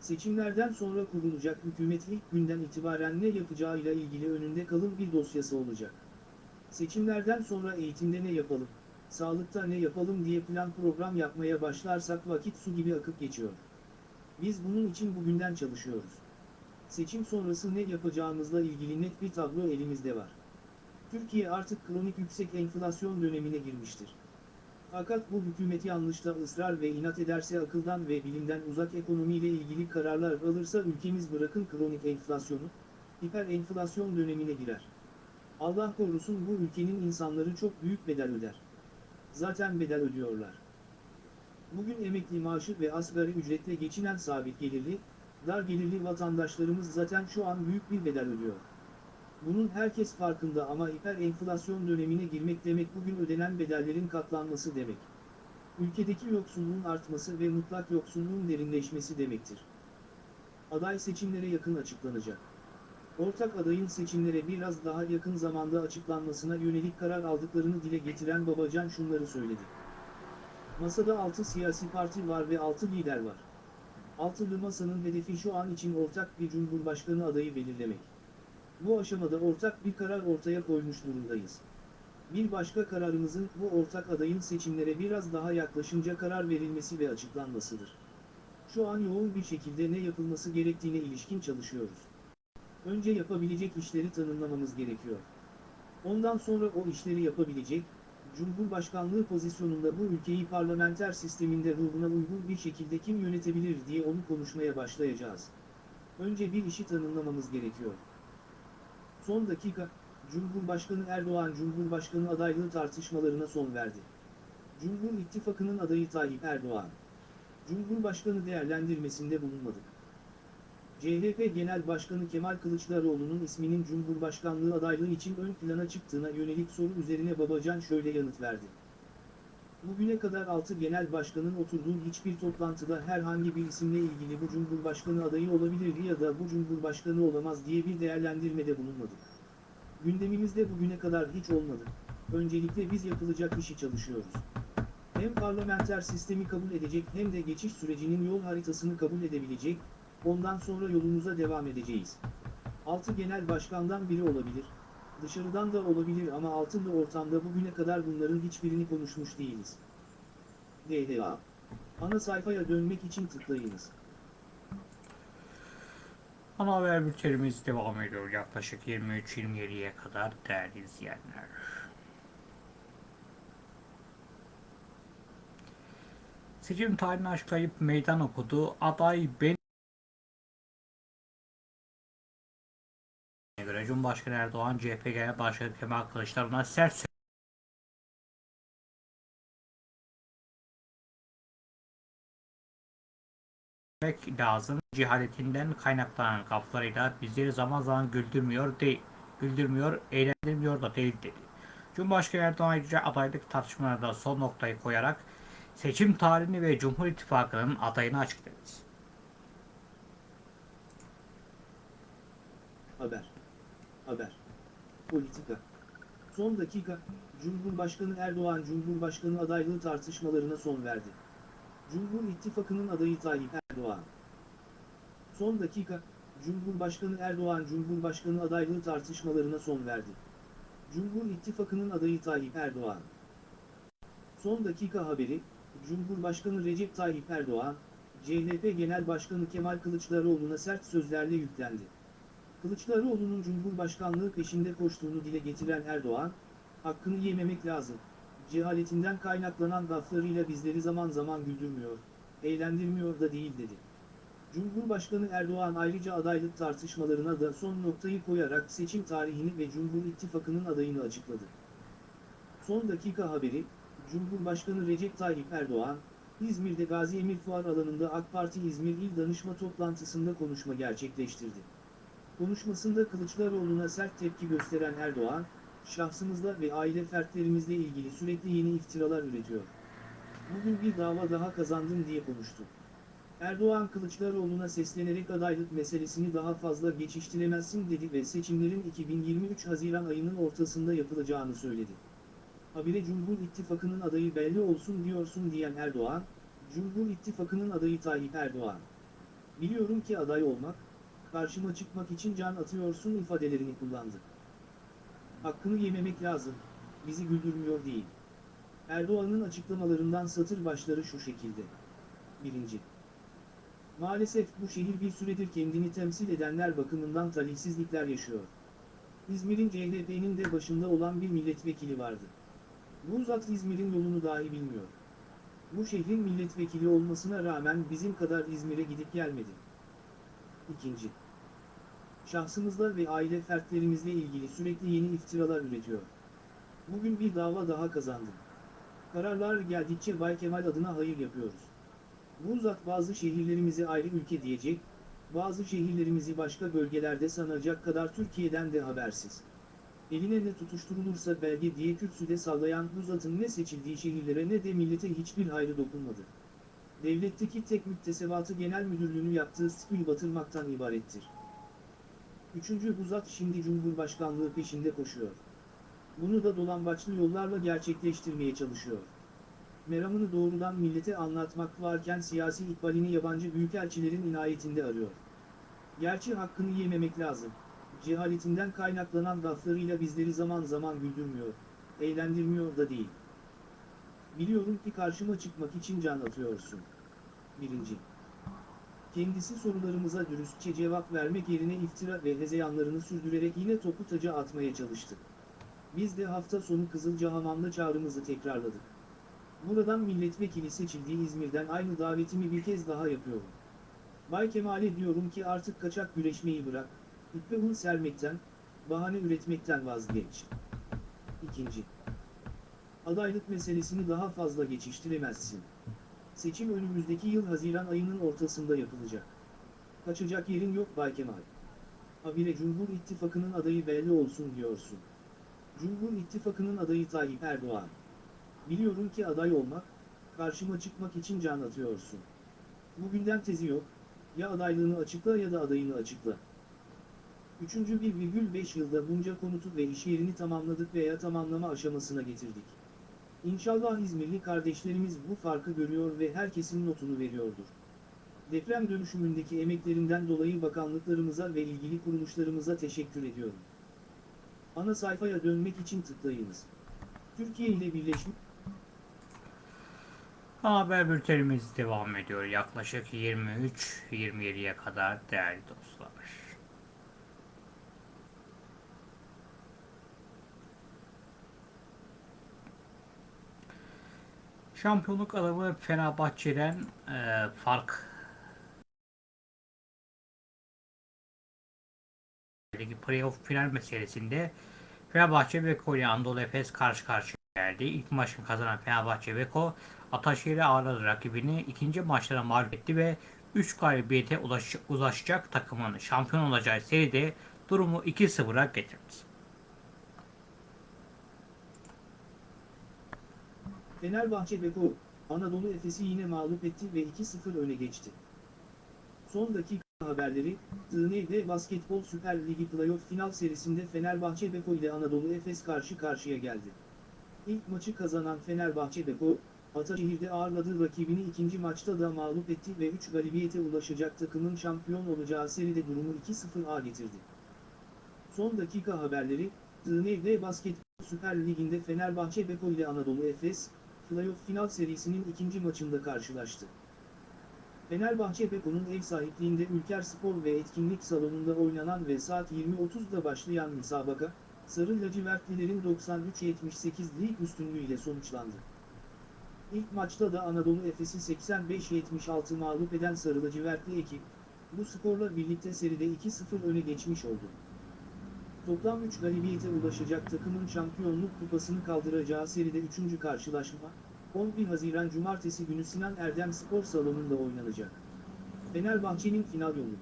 Seçimlerden sonra kurulacak hükümet ilk günden itibaren ne yapacağıyla ilgili önünde kalın bir dosyası olacak. Seçimlerden sonra eğitimde ne yapalım, sağlıkta ne yapalım diye plan program yapmaya başlarsak vakit su gibi akıp geçiyor. Biz bunun için bugünden çalışıyoruz. Seçim sonrası ne yapacağımızla ilgili net bir tablo elimizde var. Türkiye artık kronik yüksek enflasyon dönemine girmiştir. Fakat bu hükümet yanlışta ısrar ve inat ederse akıldan ve bilimden uzak ekonomiyle ilgili kararlar alırsa ülkemiz bırakın kronik enflasyonu, hiper enflasyon dönemine girer. Allah korusun bu ülkenin insanları çok büyük bedel öder. Zaten bedel ödüyorlar. Bugün emekli maaşı ve asgari ücretle geçinen sabit gelirli, dar gelirli vatandaşlarımız zaten şu an büyük bir bedel ödüyor. Bunun herkes farkında ama hiper enflasyon dönemine girmek demek bugün ödenen bedellerin katlanması demek. Ülkedeki yoksulluğun artması ve mutlak yoksulluğun derinleşmesi demektir. Aday seçimlere yakın açıklanacak. Ortak adayın seçimlere biraz daha yakın zamanda açıklanmasına yönelik karar aldıklarını dile getiren Babacan şunları söyledi. Masada 6 siyasi parti var ve 6 lider var. Altılı masanın hedefi şu an için ortak bir cumhurbaşkanı adayı belirlemek. Bu aşamada ortak bir karar ortaya koymuş durumdayız. Bir başka kararımızın bu ortak adayın seçimlere biraz daha yaklaşınca karar verilmesi ve açıklanmasıdır. Şu an yoğun bir şekilde ne yapılması gerektiğine ilişkin çalışıyoruz. Önce yapabilecek işleri tanımlamamız gerekiyor. Ondan sonra o işleri yapabilecek, Cumhurbaşkanlığı pozisyonunda bu ülkeyi parlamenter sisteminde ruhuna uygun bir şekilde kim yönetebilir diye onu konuşmaya başlayacağız. Önce bir işi tanımlamamız gerekiyor. Son dakika, Cumhurbaşkanı Erdoğan Cumhurbaşkanı adaylığı tartışmalarına son verdi. Cumhur İttifakı'nın adayı Tayyip Erdoğan. Cumhurbaşkanı değerlendirmesinde bulunmadık. CHP Genel Başkanı Kemal Kılıçdaroğlu'nun isminin Cumhurbaşkanlığı adaylığı için ön plana çıktığına yönelik soru üzerine Babacan şöyle yanıt verdi. Bugüne kadar 6 genel başkanın oturduğu hiçbir toplantıda herhangi bir isimle ilgili bu cumhurbaşkanı adayı olabilir ya da bu cumhurbaşkanı olamaz diye bir değerlendirmede bulunmadık. Gündemimizde bugüne kadar hiç olmadı. Öncelikle biz yapılacak işi çalışıyoruz. Hem parlamenter sistemi kabul edecek hem de geçiş sürecinin yol haritasını kabul edebilecek, ondan sonra yolumuza devam edeceğiz. 6 genel başkandan biri olabilir, Dışarıdan da olabilir ama altında ortamda bugüne kadar bunların hiçbirini konuşmuş değiliz. DDA. Ana sayfaya dönmek için tıklayınız. Ana haber bültenimiz devam ediyor yaklaşık 23-27'ye kadar değerli izleyenler. Seçim tarihini açıklayıp meydan okudu. Aday ben Cumhurbaşkanı Erdoğan CHP Genel Başkanı Kemal Kılıçdaroğlu'na sert söz vermek lazım. Cehaletinden kaynaklanan gaflarıyla bizleri zaman zaman güldürmüyor değil, güldürmüyor, eğlendirmiyor da değil dedi. Cumhurbaşkanı Erdoğan ayrıca adaylık tartışmalarında son noktayı koyarak seçim tarihini ve Cumhur İttifakı'nın adayını açıkladı. Haber. Haber. Politika. Son dakika, Cumhurbaşkanı Erdoğan Cumhurbaşkanı adaylığı tartışmalarına son verdi. Cumhur İttifakı'nın adayı Tayyip Erdoğan. Son dakika, Cumhurbaşkanı Erdoğan Cumhurbaşkanı adaylığı tartışmalarına son verdi. Cumhur İttifakı'nın adayı Tayyip Erdoğan. Son dakika haberi, Cumhurbaşkanı Recep Tayyip Erdoğan, CHP Genel Başkanı Kemal Kılıçdaroğlu'na sert sözlerle yüklendi. Kılıçdaroğlu'nun Cumhurbaşkanlığı peşinde koştuğunu dile getiren Erdoğan, hakkını yememek lazım. Cehaletinden kaynaklanan gaflarıyla bizleri zaman zaman güldürmüyor, eğlendirmiyor da değil dedi. Cumhurbaşkanı Erdoğan ayrıca adaylık tartışmalarına da son noktayı koyarak seçim tarihini ve Cumhur İttifakı'nın adayını açıkladı. Son dakika haberi, Cumhurbaşkanı Recep Tayyip Erdoğan, İzmir'de Gazi Emir Fuar alanında AK Parti İzmir İl Danışma toplantısında konuşma gerçekleştirdi. Konuşmasında Kılıçdaroğlu'na sert tepki gösteren Erdoğan, şahsımızla ve aile fertlerimizle ilgili sürekli yeni iftiralar üretiyor. Bugün bir dava daha kazandım diye konuştu. Erdoğan Kılıçdaroğlu'na seslenerek adaylık meselesini daha fazla geçiştiremezsin dedi ve seçimlerin 2023 Haziran ayının ortasında yapılacağını söyledi. Habire Cumhur İttifakı'nın adayı belli olsun diyorsun diyen Erdoğan, Cumhur İttifakı'nın adayı Tayyip Erdoğan. Biliyorum ki aday olmak, karşıma çıkmak için can atıyorsun ifadelerini kullandı. Hakkını yememek lazım, bizi güldürmüyor değil. Erdoğan'ın açıklamalarından satır başları şu şekilde. 1. Maalesef bu şehir bir süredir kendini temsil edenler bakımından talihsizlikler yaşıyor. İzmir'in CHP'nin de başında olan bir milletvekili vardı. Bu zat İzmir'in yolunu dahi bilmiyor. Bu şehrin milletvekili olmasına rağmen bizim kadar İzmir'e gidip gelmedi. İkinci. Şahsımızla ve aile fertlerimizle ilgili sürekli yeni iftiralar üretiyor. Bugün bir dava daha kazandım. Kararlar geldikçe Bay Kemal adına hayır yapıyoruz. Bu zat bazı şehirlerimizi ayrı ülke diyecek, bazı şehirlerimizi başka bölgelerde sanacak kadar Türkiye'den de habersiz. Eline ne tutuşturulursa belge diye kürsüde sallayan bu zatın ne seçildiği şehirlere ne de millete hiçbir hayrı dokunmadı. Devletteki tek müktesebatı genel müdürlüğünü yaptığı spil batırmaktan ibarettir. Üçüncü bu zat şimdi Cumhurbaşkanlığı peşinde koşuyor. Bunu da dolambaçlı yollarla gerçekleştirmeye çalışıyor. Meramını doğrudan millete anlatmak varken siyasi ikbalini yabancı büyükelçilerin inayetinde arıyor. Gerçi hakkını yememek lazım. Cehaletinden kaynaklanan gaflarıyla bizleri zaman zaman güldürmüyor, eğlendirmiyor da değil. Biliyorum ki karşıma çıkmak için can atıyorsun. Birinci. Kendisi sorularımıza dürüstçe cevap vermek yerine iftira ve hezeyanlarını sürdürerek yine topu taca atmaya çalıştı. Biz de hafta sonu Kızılcahamam'da çağrımızı tekrarladık. Buradan milletvekili seçildiği İzmir'den aynı davetimi bir kez daha yapıyorum. Bay Kemal'e diyorum ki artık kaçak güreşmeyi bırak, ippe un sermekten, bahane üretmekten vazgeç. İkinci. Adaylık meselesini daha fazla geçiştiremezsin. Seçim önümüzdeki yıl Haziran ayının ortasında yapılacak. Kaçacak yerin yok Bay Kemal. Habire Cumhur İttifakı'nın adayı belli olsun diyorsun. Cumhur İttifakı'nın adayı Tayyip Erdoğan. Biliyorum ki aday olmak, karşıma çıkmak için can atıyorsun. Bugünden tezi yok, ya adaylığını açıkla ya da adayını açıkla. Üçüncü 1,5 yılda bunca konutu ve iş yerini tamamladık veya tamamlama aşamasına getirdik. İnşallah İzmirli kardeşlerimiz bu farkı görüyor ve herkesin notunu veriyordur. Deprem dönüşümündeki emeklerinden dolayı bakanlıklarımıza ve ilgili kuruluşlarımıza teşekkür ediyorum. Ana sayfaya dönmek için tıklayınız. Türkiye ile birleşmiş Haber bültenimiz devam ediyor. Yaklaşık 23-27'ye kadar değerli dostlar. Şampiyonluk adamı Fenerbahçe'den e, fark playoff final meselesinde Fenerbahçe Beko ile Anadolu Efes karşı karşıya geldi. İlk maçını kazanan Fenerbahçe Beko Ataşehir'e ağırladı rakibini. ikinci maçlara mağlup etti ve 3 galibiyete ulaş, ulaşacak takımın şampiyon olacağı seride durumu 2-0'a getirdi. Fenerbahçe Beko, Anadolu Efes'i yine mağlup etti ve 2-0 öne geçti. Son dakika haberleri, TND Basketbol Süper Ligi Playoff final serisinde Fenerbahçe Beko ile Anadolu Efes karşı karşıya geldi. İlk maçı kazanan Fenerbahçe Beko, Ataşehir'de ağırladığı rakibini ikinci maçta da mağlup etti ve 3 galibiyete ulaşacak takımın şampiyon olacağı seride durumu 2-0'a getirdi. Son dakika haberleri, TND Basketbol Süper Ligi'nde Fenerbahçe Beko ile Anadolu Efes, Playoff final serisinin ikinci maçında karşılaştı. Fenerbahçe Beko'nun ev sahipliğinde Ülker Spor ve Etkinlik Salonu'nda oynanan ve saat 20.30'da başlayan müsabaka, Sarı Lacivertlilerin 93-78 lig üstünlüğüyle sonuçlandı. İlk maçta da Anadolu Efes'i 85-76 mağlup eden Sarı Lacivertli ekip, bu skorla birlikte seride 2-0 öne geçmiş oldu. Toplam 3 galibiyete ulaşacak takımın şampiyonluk kupasını kaldıracağı seride 3. karşılaşma, 11 Haziran Cumartesi günü Sinan Erdem Spor Salonu'nda oynanacak. Fenerbahçe'nin final yolu.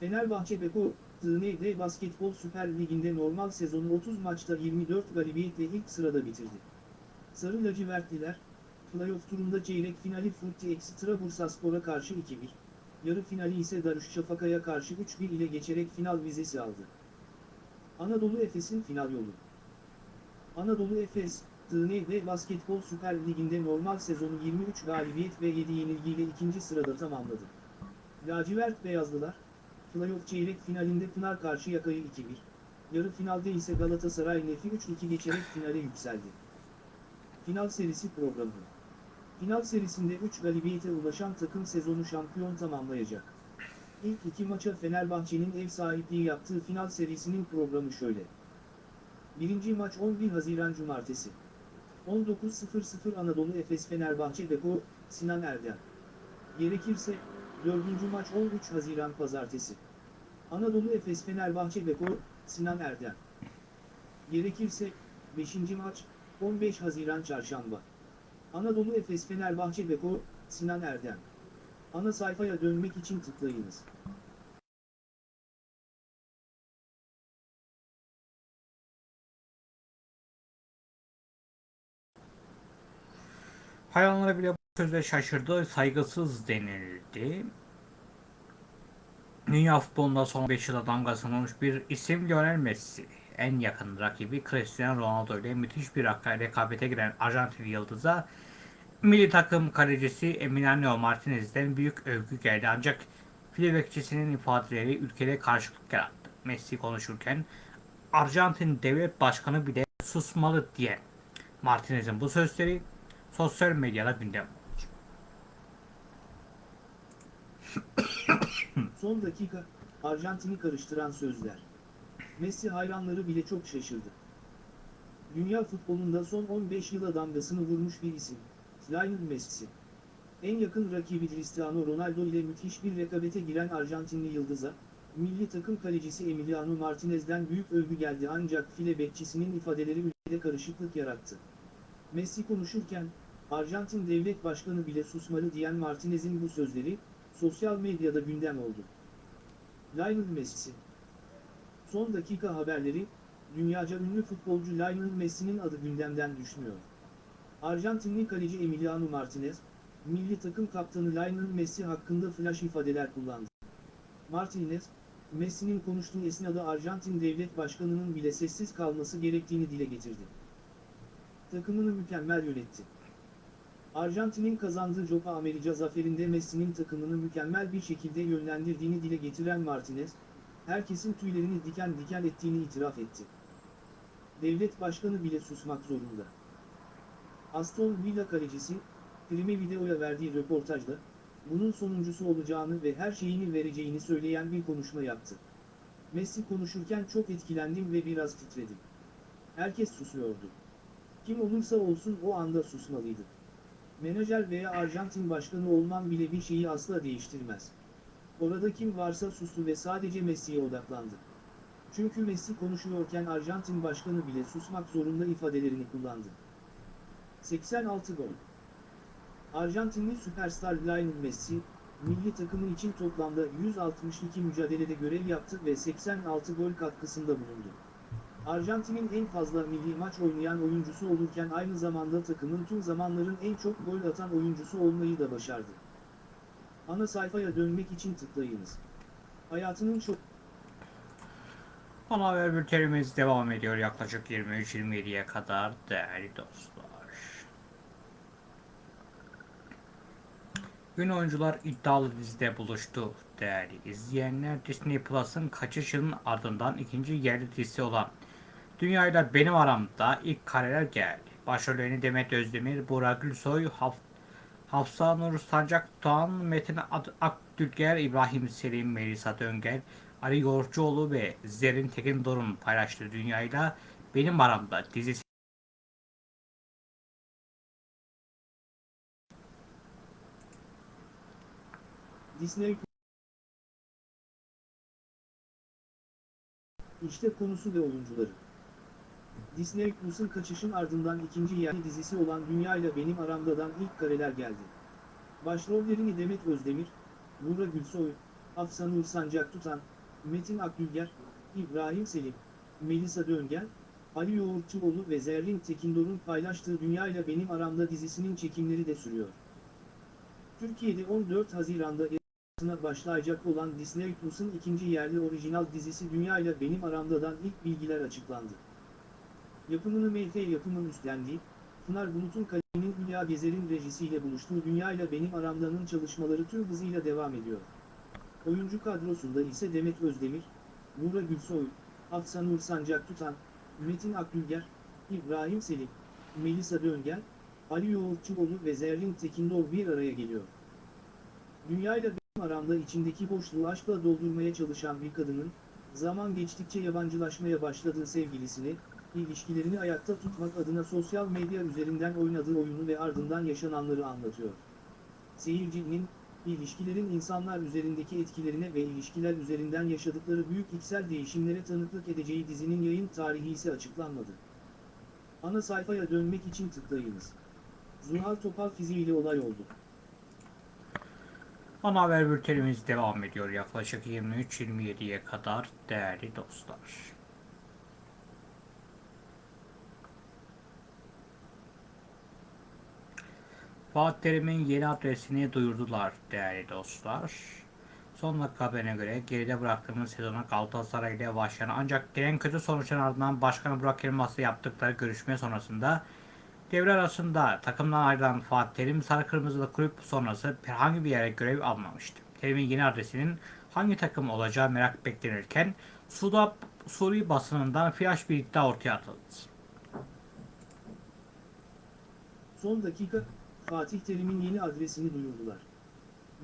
Fenerbahçe Beko, TND Basketbol Süper Ligi'nde normal sezonu 30 maçta 24 galibiyetle ilk sırada bitirdi. Sarı lacivertliler, playoff turunda çeyrek finali Furti Ekstra Bursaspor'a karşı 2-1, yarı finali ise Darüşşafaka'ya karşı 3-1 ile geçerek final vizesi aldı. Anadolu Efes'in final yolu. Anadolu Efes, TND Basketbol Süper Ligi'nde normal sezonu 23 galibiyet ve 7 yenilgiyle ikinci sırada tamamladı. Lacivert Beyazlılar, playoff çeyrek finalinde Pınar Karşıyaka'yı 2-1, yarı finalde ise Galatasaray Nefi 3-2 geçerek finale yükseldi. Final serisi programı. Final serisinde 3 galibiyete ulaşan takım sezonu şampiyon tamamlayacak. İlk iki maça Fenerbahçe'nin ev sahipliği yaptığı final serisinin programı şöyle. Birinci maç 11 Haziran Cumartesi. 19.00 Anadolu Efes Fenerbahçe Beko, Sinan Erdem. Gerekirse, dördüncü maç 13 Haziran Pazartesi. Anadolu Efes Fenerbahçe Beko, Sinan Erdem. Gerekirse, beşinci maç, 15 Haziran Çarşamba. Anadolu Efes Fenerbahçe Beko, Sinan Erdem. Ana sayfaya dönmek için tıklayınız. Hayvanlara bile bu sözle şaşırdı, saygısız denildi. Dünya futbolunda son 5 yılda damgasını vurmuş bir isim Lionel Messi. En yakın rakibi Cristiano Ronaldo ile müthiş bir rekabete giren Arjantin yıldıza milli takım kalecisi Emiliano Martinez'den büyük övgü geldi ancak file bekçisinin ifadeleri ülkede karşılık yarattı. Messi konuşurken Arjantin devlet başkanı bile susmalı diye Martinez'in bu sözleri sosyal medyada gündem oldu. Son dakika, Arjantin'i karıştıran sözler. Messi hayranları bile çok şaşırdı. Dünya futbolunda son 15 yıla damgasını vurmuş bir isim. Lionel Messi. En yakın rakibi Cristiano Ronaldo ile müthiş bir rekabete giren Arjantinli yıldıza, milli takım kalecisi Emiliano Martinez'den büyük övgü geldi ancak file bekçisinin ifadeleri ülkede karışıklık yarattı. Messi konuşurken, Arjantin devlet başkanı bile susmalı diyen Martinez'in bu sözleri, sosyal medyada gündem oldu. Lionel Messi Son dakika haberleri, dünyaca ünlü futbolcu Lionel Messi'nin adı gündemden düşmüyor. Arjantinli kaleci Emiliano Martinez, milli takım kaptanı Lionel Messi hakkında flash ifadeler kullandı. Martinez, Messi'nin konuştuğu esnada Arjantin devlet başkanının bile sessiz kalması gerektiğini dile getirdi. Takımını mükemmel yönetti. Arjantin'in kazandığı Copa America zaferinde Messi'nin takımını mükemmel bir şekilde yönlendirdiğini dile getiren Martinez, herkesin tüylerini diken diken ettiğini itiraf etti. devlet başkanı bile susmak zorunda. Aston Villa kalecisi, Prime Video'ya verdiği röportajda, bunun sonuncusu olacağını ve her şeyini vereceğini söyleyen bir konuşma yaptı. Messi konuşurken çok etkilendim ve biraz titredim. Herkes susuyordu. Kim olursa olsun o anda susmalıydı. Menajer veya Arjantin başkanı olman bile bir şeyi asla değiştirmez. Orada kim varsa sustu ve sadece Messi'ye odaklandı. Çünkü Messi konuşuyorken Arjantin başkanı bile susmak zorunda ifadelerini kullandı. 86 gol. Arjantinli süperstar Lionel Messi, milli takımı için toplamda 162 mücadelede görev yaptı ve 86 gol katkısında bulundu. Arjantin'in en fazla milli maç oynayan oyuncusu olurken aynı zamanda takımın tüm zamanların en çok gol atan oyuncusu olmayı da başardı. Ana sayfaya dönmek için tıklayınız. Hayatının çok Ana haber bültenimiz devam ediyor yaklaşık 23-27'ye kadar değerli dostlar. Ün oyuncular iddialı dizide buluştu değerli izleyenler. Disney Plus'ın kaçış yılın ardından ikinci yerli dizisi olan Dünyayla Benim Aramda ilk kareler geldi. Başrollerini Demet Özdemir, Burak Gülsoy, Haf Hafsa Nur Sancak Tuğan, Metin Akdülger, İbrahim Selim, Melisa Döngel, Ali Yoğurtçuoğlu ve Zerrin Tekin Dorun paylaştığı Dünyayla Benim Aramda dizisi Disney İşte konusu ve oyuncuları. Disney Plus'ın kaçışın ardından ikinci yerli dizisi olan Dünya ile Benim Aramda'dan ilk kareler geldi. Başrollerini Demet Özdemir, Buğra Gülsoy, Hafsa Nur Sancak Tutan, Metin Akgülger, İbrahim Selim, Melisa Döngel, Ali Yoğurtçuoğlu ve Zerrin Tekindor'un paylaştığı Dünya ile Benim Aramda dizisinin çekimleri de sürüyor. Türkiye'de 14 Haziran'da yayınlanmasına başlayacak olan Disney Plus'ın ikinci yerli orijinal dizisi Dünya ile Benim Aramda'dan ilk bilgiler açıklandı. Yapımını MF yapımın üstlendiği, Pınar Bulut'un kaleminin Hülya Gezer'in rejisiyle buluştuğu Dünya ile Benim Aramda'nın çalışmaları tüm hızıyla devam ediyor. Oyuncu kadrosunda ise Demet Özdemir, Buğra Gülsoy, Hafsa Nur Sancak Tutan, Metin Akgülger, İbrahim Selim, Melisa Döngel, Ali Yoğurtçuoğlu ve Zerrin Tekindor bir araya geliyor. Dünya ile aramda içindeki boşluğu aşkla doldurmaya çalışan bir kadının, zaman geçtikçe yabancılaşmaya başladığı sevgilisini, ilişkilerini ayakta tutmak adına sosyal medya üzerinden oynadığı oyunu ve ardından yaşananları anlatıyor. Seyircinin, ilişkilerin insanlar üzerindeki etkilerine ve ilişkiler üzerinden yaşadıkları büyük içsel değişimlere tanıklık edeceği dizinin yayın tarihi ise açıklanmadı. Ana sayfaya dönmek için tıklayınız. Zuhal Topal fiziğiyle olay oldu. Ana haber bültenimiz devam ediyor yaklaşık 23-27'ye kadar değerli dostlar. Fatih Terim'in yeni adresini duyurdular değerli dostlar. Son dakika haberine göre geride bıraktığımız sezona Galatasaray ile başlayan ancak gelen kötü sonuçların ardından Başkan Burak Yılmaz'la yaptıkları görüşme sonrasında devre arasında takımdan ayrılan Fatih Terim Sarı Kırmızılı kulüp sonrası herhangi bir yere görev almamıştı. Terim'in yeni adresinin hangi takım olacağı merak beklenirken Suda, Suri basınından flash bir iddia ortaya atıldı. Son dakika, Fatih Terim'in yeni adresini duyurdular.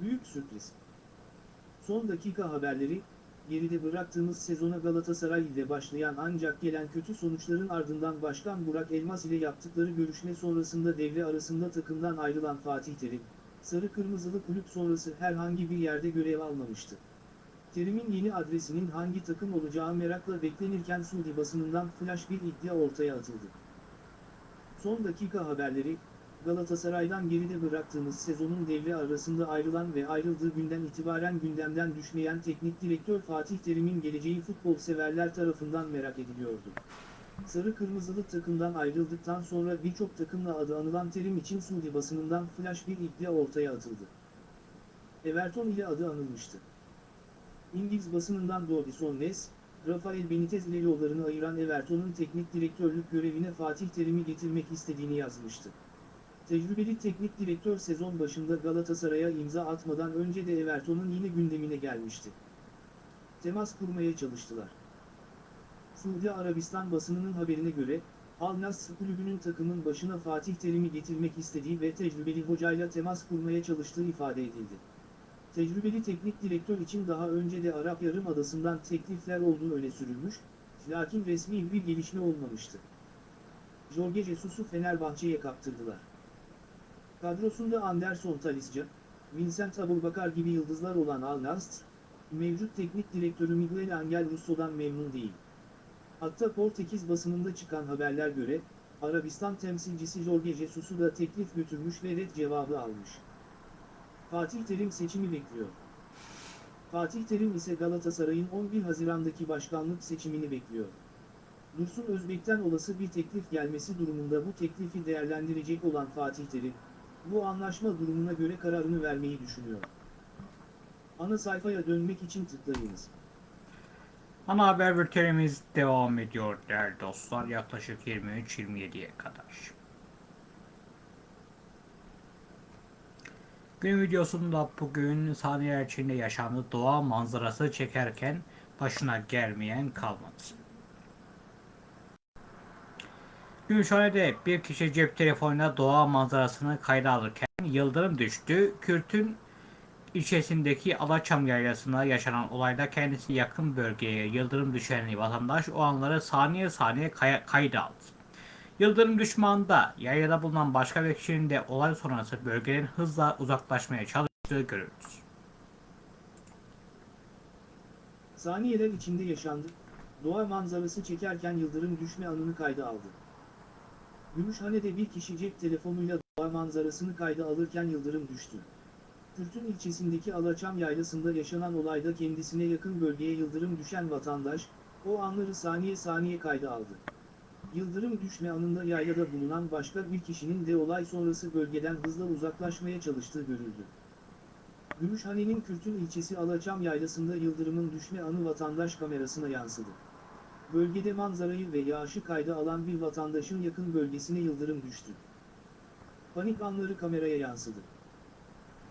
Büyük sürpriz. Son dakika haberleri, geride bıraktığımız sezona Galatasaray ile başlayan ancak gelen kötü sonuçların ardından Başkan Burak Elmas ile yaptıkları görüşme sonrasında devre arasında takımdan ayrılan Fatih Terim, Sarı Kırmızılı kulüp sonrası herhangi bir yerde görev almamıştı. Terim'in yeni adresinin hangi takım olacağı merakla beklenirken Suudi basınından flash bir iddia ortaya atıldı. Son dakika haberleri, Galatasaray'dan geride bıraktığımız sezonun devre arasında ayrılan ve ayrıldığı günden itibaren gündemden düşmeyen teknik direktör Fatih Terim'in geleceği futbol severler tarafından merak ediliyordu. Sarı Kırmızılı takımdan ayrıldıktan sonra birçok takımla adı anılan Terim için Suudi basınından flash bir iddia ortaya atıldı. Everton ile adı anılmıştı. İngiliz basınından Davison Nes, Rafael Benitez ile yollarını ayıran Everton'un teknik direktörlük görevine Fatih Terim'i getirmek istediğini yazmıştı. Tecrübeli teknik direktör sezon başında Galatasaray'a imza atmadan önce de Everton'un yine gündemine gelmişti. Temas kurmaya çalıştılar. Suudi Arabistan basınının haberine göre, Al Nassr kulübünün takımın başına Fatih Terim'i getirmek istediği ve tecrübeli hocayla temas kurmaya çalıştığı ifade edildi. Tecrübeli teknik direktör için daha önce de Arap Yarımadası'ndan teklifler olduğu öne sürülmüş, lakin resmi bir gelişme olmamıştı. Jorge Jesus'u Fenerbahçe'ye kaptırdılar. Kadrosunda Anderson Talisca, Vincent Abubakar gibi yıldızlar olan Al Nassr, mevcut teknik direktörü Miguel Angel Russo'dan memnun değil. Hatta Portekiz basınında çıkan haberler göre, Arabistan temsilcisi Jorge Jesus'u da teklif götürmüş ve red cevabı almış. Fatih Terim seçimi bekliyor. Fatih Terim ise Galatasaray'ın 11 Haziran'daki başkanlık seçimini bekliyor. Dursun Özbek'ten olası bir teklif gelmesi durumunda bu teklifi değerlendirecek olan Fatih Terim, bu anlaşma durumuna göre kararını vermeyi düşünüyor. Ana sayfaya dönmek için tıklayınız. Ana haber bültenimiz devam ediyor değerli dostlar yaklaşık 23-27'ye kadar. Gün videosunda bugün saniyeler içinde yaşandı doğa manzarası çekerken başına gelmeyen kalmadı. Gümüşhane'de bir kişi cep telefonuyla doğa manzarasını kayda alırken yıldırım düştü. Kürt'ün ilçesindeki Alaçam yaylasında yaşanan olayda kendisi yakın bölgeye yıldırım düşen vatandaş o anları saniye saniye kay- kayda aldı. Yıldırım düşme anında yaylada bulunan başka bir kişinin de olay sonrası bölgeden hızla uzaklaşmaya çalıştığı görüldü. Saniyeler içinde yaşandı, doğa manzarası çekerken yıldırım düşme anını kayda aldı. Gümüşhane'de bir kişi cep telefonuyla doğa manzarasını kayda alırken yıldırım düştü. Kürtün ilçesindeki Alaçam yaylasında yaşanan olayda kendisine yakın bölgeye yıldırım düşen vatandaş, o anları saniye saniye kayda aldı. Yıldırım düşme anında yaylada bulunan başka bir kişinin de olay sonrası bölgeden hızla uzaklaşmaya çalıştığı görüldü. Gümüşhane'nin Kürtün ilçesi Alaçam yaylasında yıldırımın düşme anı vatandaş kamerasına yansıdı. Bölgede manzarayı ve yağışı kayda alan bir vatandaşın yakın bölgesine yıldırım düştü. Panik anları kameraya yansıdı.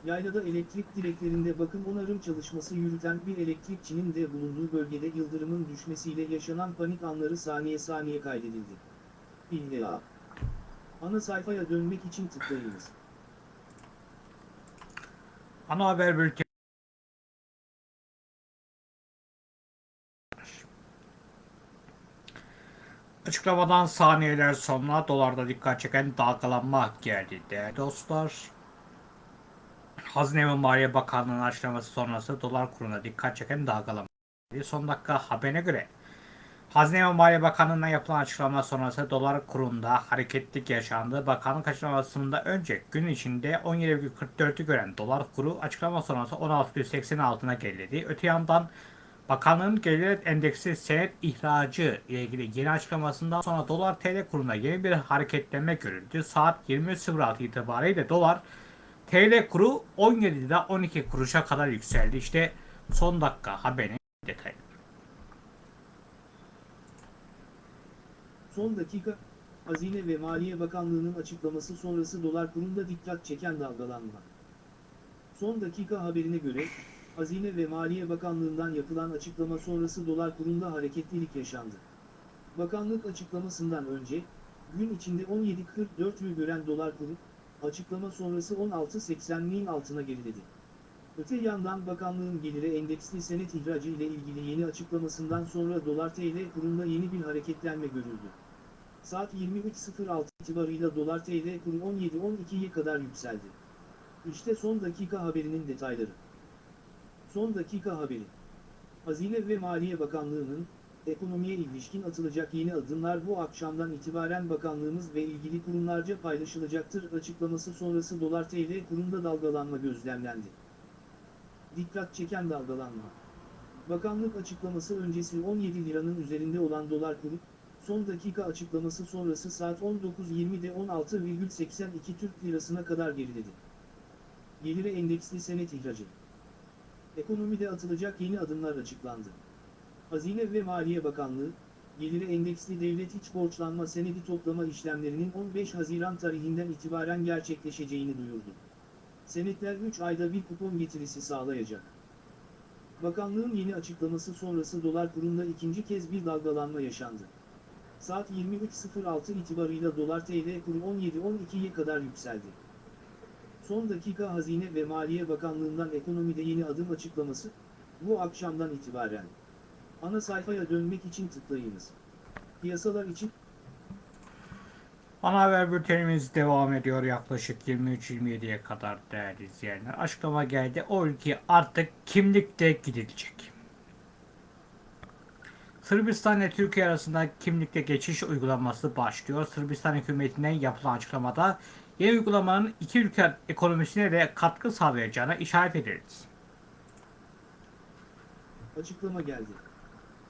Yaylada elektrik direklerinde bakım onarım çalışması yürüten bir elektrikçinin de bulunduğu bölgede yıldırımın düşmesiyle yaşanan panik anları saniye saniye kaydedildi. İlla. Ana sayfaya dönmek için tıklayınız. Ana haber bülteni Açıklamadan saniyeler sonra dolarda dikkat çeken dalgalanma geldi değerli dostlar. Hazine ve Maliye Bakanlığı'nın açıklaması sonrası dolar kuruna dikkat çeken dalgalanma geldi. Son dakika haberine göre Hazine ve Maliye Bakanlığı'ndan yapılan açıklama sonrası dolar kurunda hareketlik yaşandı. Bakanlık açıklamasında önce gün içinde 17,44'ü gören dolar kuru açıklama sonrası 16,80 altına geriledi. Öte yandan Bakanlığın gelir endeksi senet ihracı ile ilgili yeni açıklamasından sonra dolar TL kurunda yeni bir hareketlenme görüldü. Saat 20.06 itibariyle dolar TL kuru 17 lira 12 kuruşa kadar yükseldi. İşte son dakika haberin detayı. Son dakika, Hazine ve Maliye Bakanlığı'nın açıklaması sonrası dolar kurunda dikkat çeken dalgalanma. Son dakika haberine göre, Hazine ve Maliye Bakanlığı'ndan yapılan açıklama sonrası dolar kurunda hareketlilik yaşandı. Bakanlık açıklamasından önce, gün içinde 17.44'ü gören dolar kuru, açıklama sonrası 16.80'liğin altına geriledi. Öte yandan bakanlığın geliri endeksli senet ihracı ile ilgili yeni açıklamasından sonra dolar TL kurunda yeni bir hareketlenme görüldü. Saat 23.06 itibarıyla dolar TL kuru 17.12'ye kadar yükseldi. İşte son dakika haberinin detayları. Son dakika haberi. Hazine ve Maliye Bakanlığı'nın, ekonomiye ilişkin atılacak yeni adımlar bu akşamdan itibaren bakanlığımız ve ilgili kurumlarca paylaşılacaktır açıklaması sonrası dolar TL kurunda dalgalanma gözlemlendi. Dikkat çeken dalgalanma. Bakanlık açıklaması öncesi 17 liranın üzerinde olan dolar kuru, son dakika açıklaması sonrası saat 19.20'de 16,82 Türk Lirası'na kadar geriledi. Gelire endeksli senet ihracı. Ekonomide atılacak yeni adımlar açıklandı. Hazine ve Maliye Bakanlığı, geliri endeksli devlet iç borçlanma senedi toplama işlemlerinin 15 Haziran tarihinden itibaren gerçekleşeceğini duyurdu. Senetler 3 ayda bir kupon getirisi sağlayacak. Bakanlığın yeni açıklaması sonrası dolar kurunda ikinci kez bir dalgalanma yaşandı. Saat 23.06 itibarıyla dolar TL kuru 17.12'ye kadar yükseldi. Son dakika Hazine ve Maliye Bakanlığı'ndan ekonomide yeni adım açıklaması, bu akşamdan itibaren. Ana sayfaya dönmek için tıklayınız. Piyasalar için Ana haber bültenimiz devam ediyor yaklaşık 23-27'ye kadar değerli izleyenler. Açıklama geldi. O ülke artık kimlikle gidilecek. Sırbistan ile Türkiye arasında kimlikle geçiş uygulaması başlıyor. Sırbistan hükümetinden yapılan açıklamada yeni uygulamanın iki ülke ekonomisine de katkı sağlayacağına işaret edildi. açıklama geldi.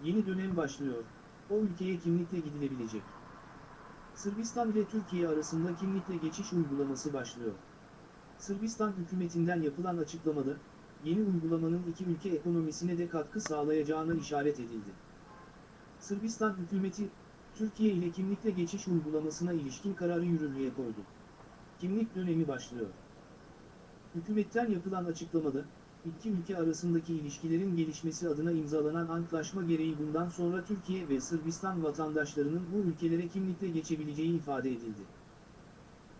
Yeni dönem başlıyor. O ülkeye kimlikle gidilebilecek. Sırbistan ile Türkiye arasında kimlikle geçiş uygulaması başlıyor. Sırbistan hükümetinden yapılan açıklamada, yeni uygulamanın iki ülke ekonomisine de katkı sağlayacağına işaret edildi. Sırbistan hükümeti, Türkiye ile kimlikle geçiş uygulamasına ilişkin kararı yürürlüğe koydu. Kimlik dönemi başlıyor. Hükümetten yapılan açıklamada, iki ülke arasındaki ilişkilerin gelişmesi adına imzalanan antlaşma gereği bundan sonra Türkiye ve Sırbistan vatandaşlarının bu ülkelere kimlikle geçebileceği ifade edildi.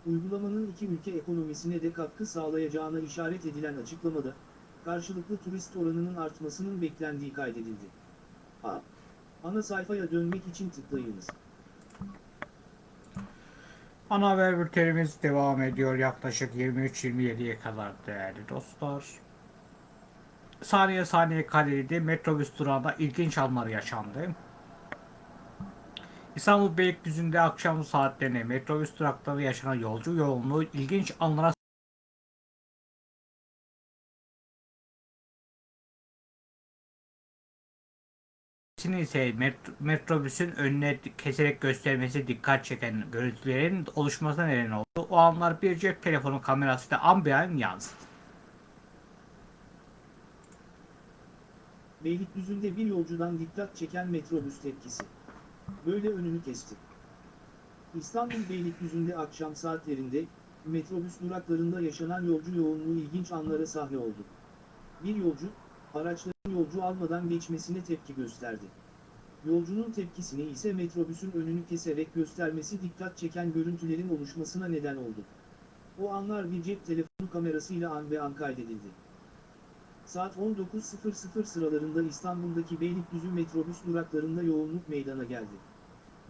Uygulamanın iki ülke ekonomisine de katkı sağlayacağına işaret edilen açıklamada, karşılıklı turist oranının artmasının beklendiği kaydedildi. A. Ana sayfaya dönmek için tıklayınız. Ana haber bültenimiz devam ediyor yaklaşık 23-27'ye kadar değerli dostlar. Saniye saniye kaydedildi. Metrobüs durağında ilginç anlar yaşandı. İstanbul Beylikdüzü'nde akşam saatlerinde metrobüs durakları yaşanan yolcu yoğunluğu ilginç anlara Şimdi ise met- metrobüsün önüne keserek göstermesi dikkat çeken görüntülerin oluşmasına neden oldu. O anlar bir cep telefonu kamerasıyla an be an yansıdı. Beylikdüzü'nde bir yolcudan dikkat çeken metrobüs tepkisi. Böyle önünü kesti. İstanbul Beylikdüzü'nde akşam saatlerinde, metrobüs duraklarında yaşanan yolcu yoğunluğu ilginç anlara sahne oldu. Bir yolcu, araçların yolcu almadan geçmesine tepki gösterdi. Yolcunun tepkisini ise metrobüsün önünü keserek göstermesi dikkat çeken görüntülerin oluşmasına neden oldu. O anlar bir cep telefonu kamerasıyla an ve an kaydedildi. Saat 19.00 sıralarında İstanbul'daki Beylikdüzü metrobüs duraklarında yoğunluk meydana geldi.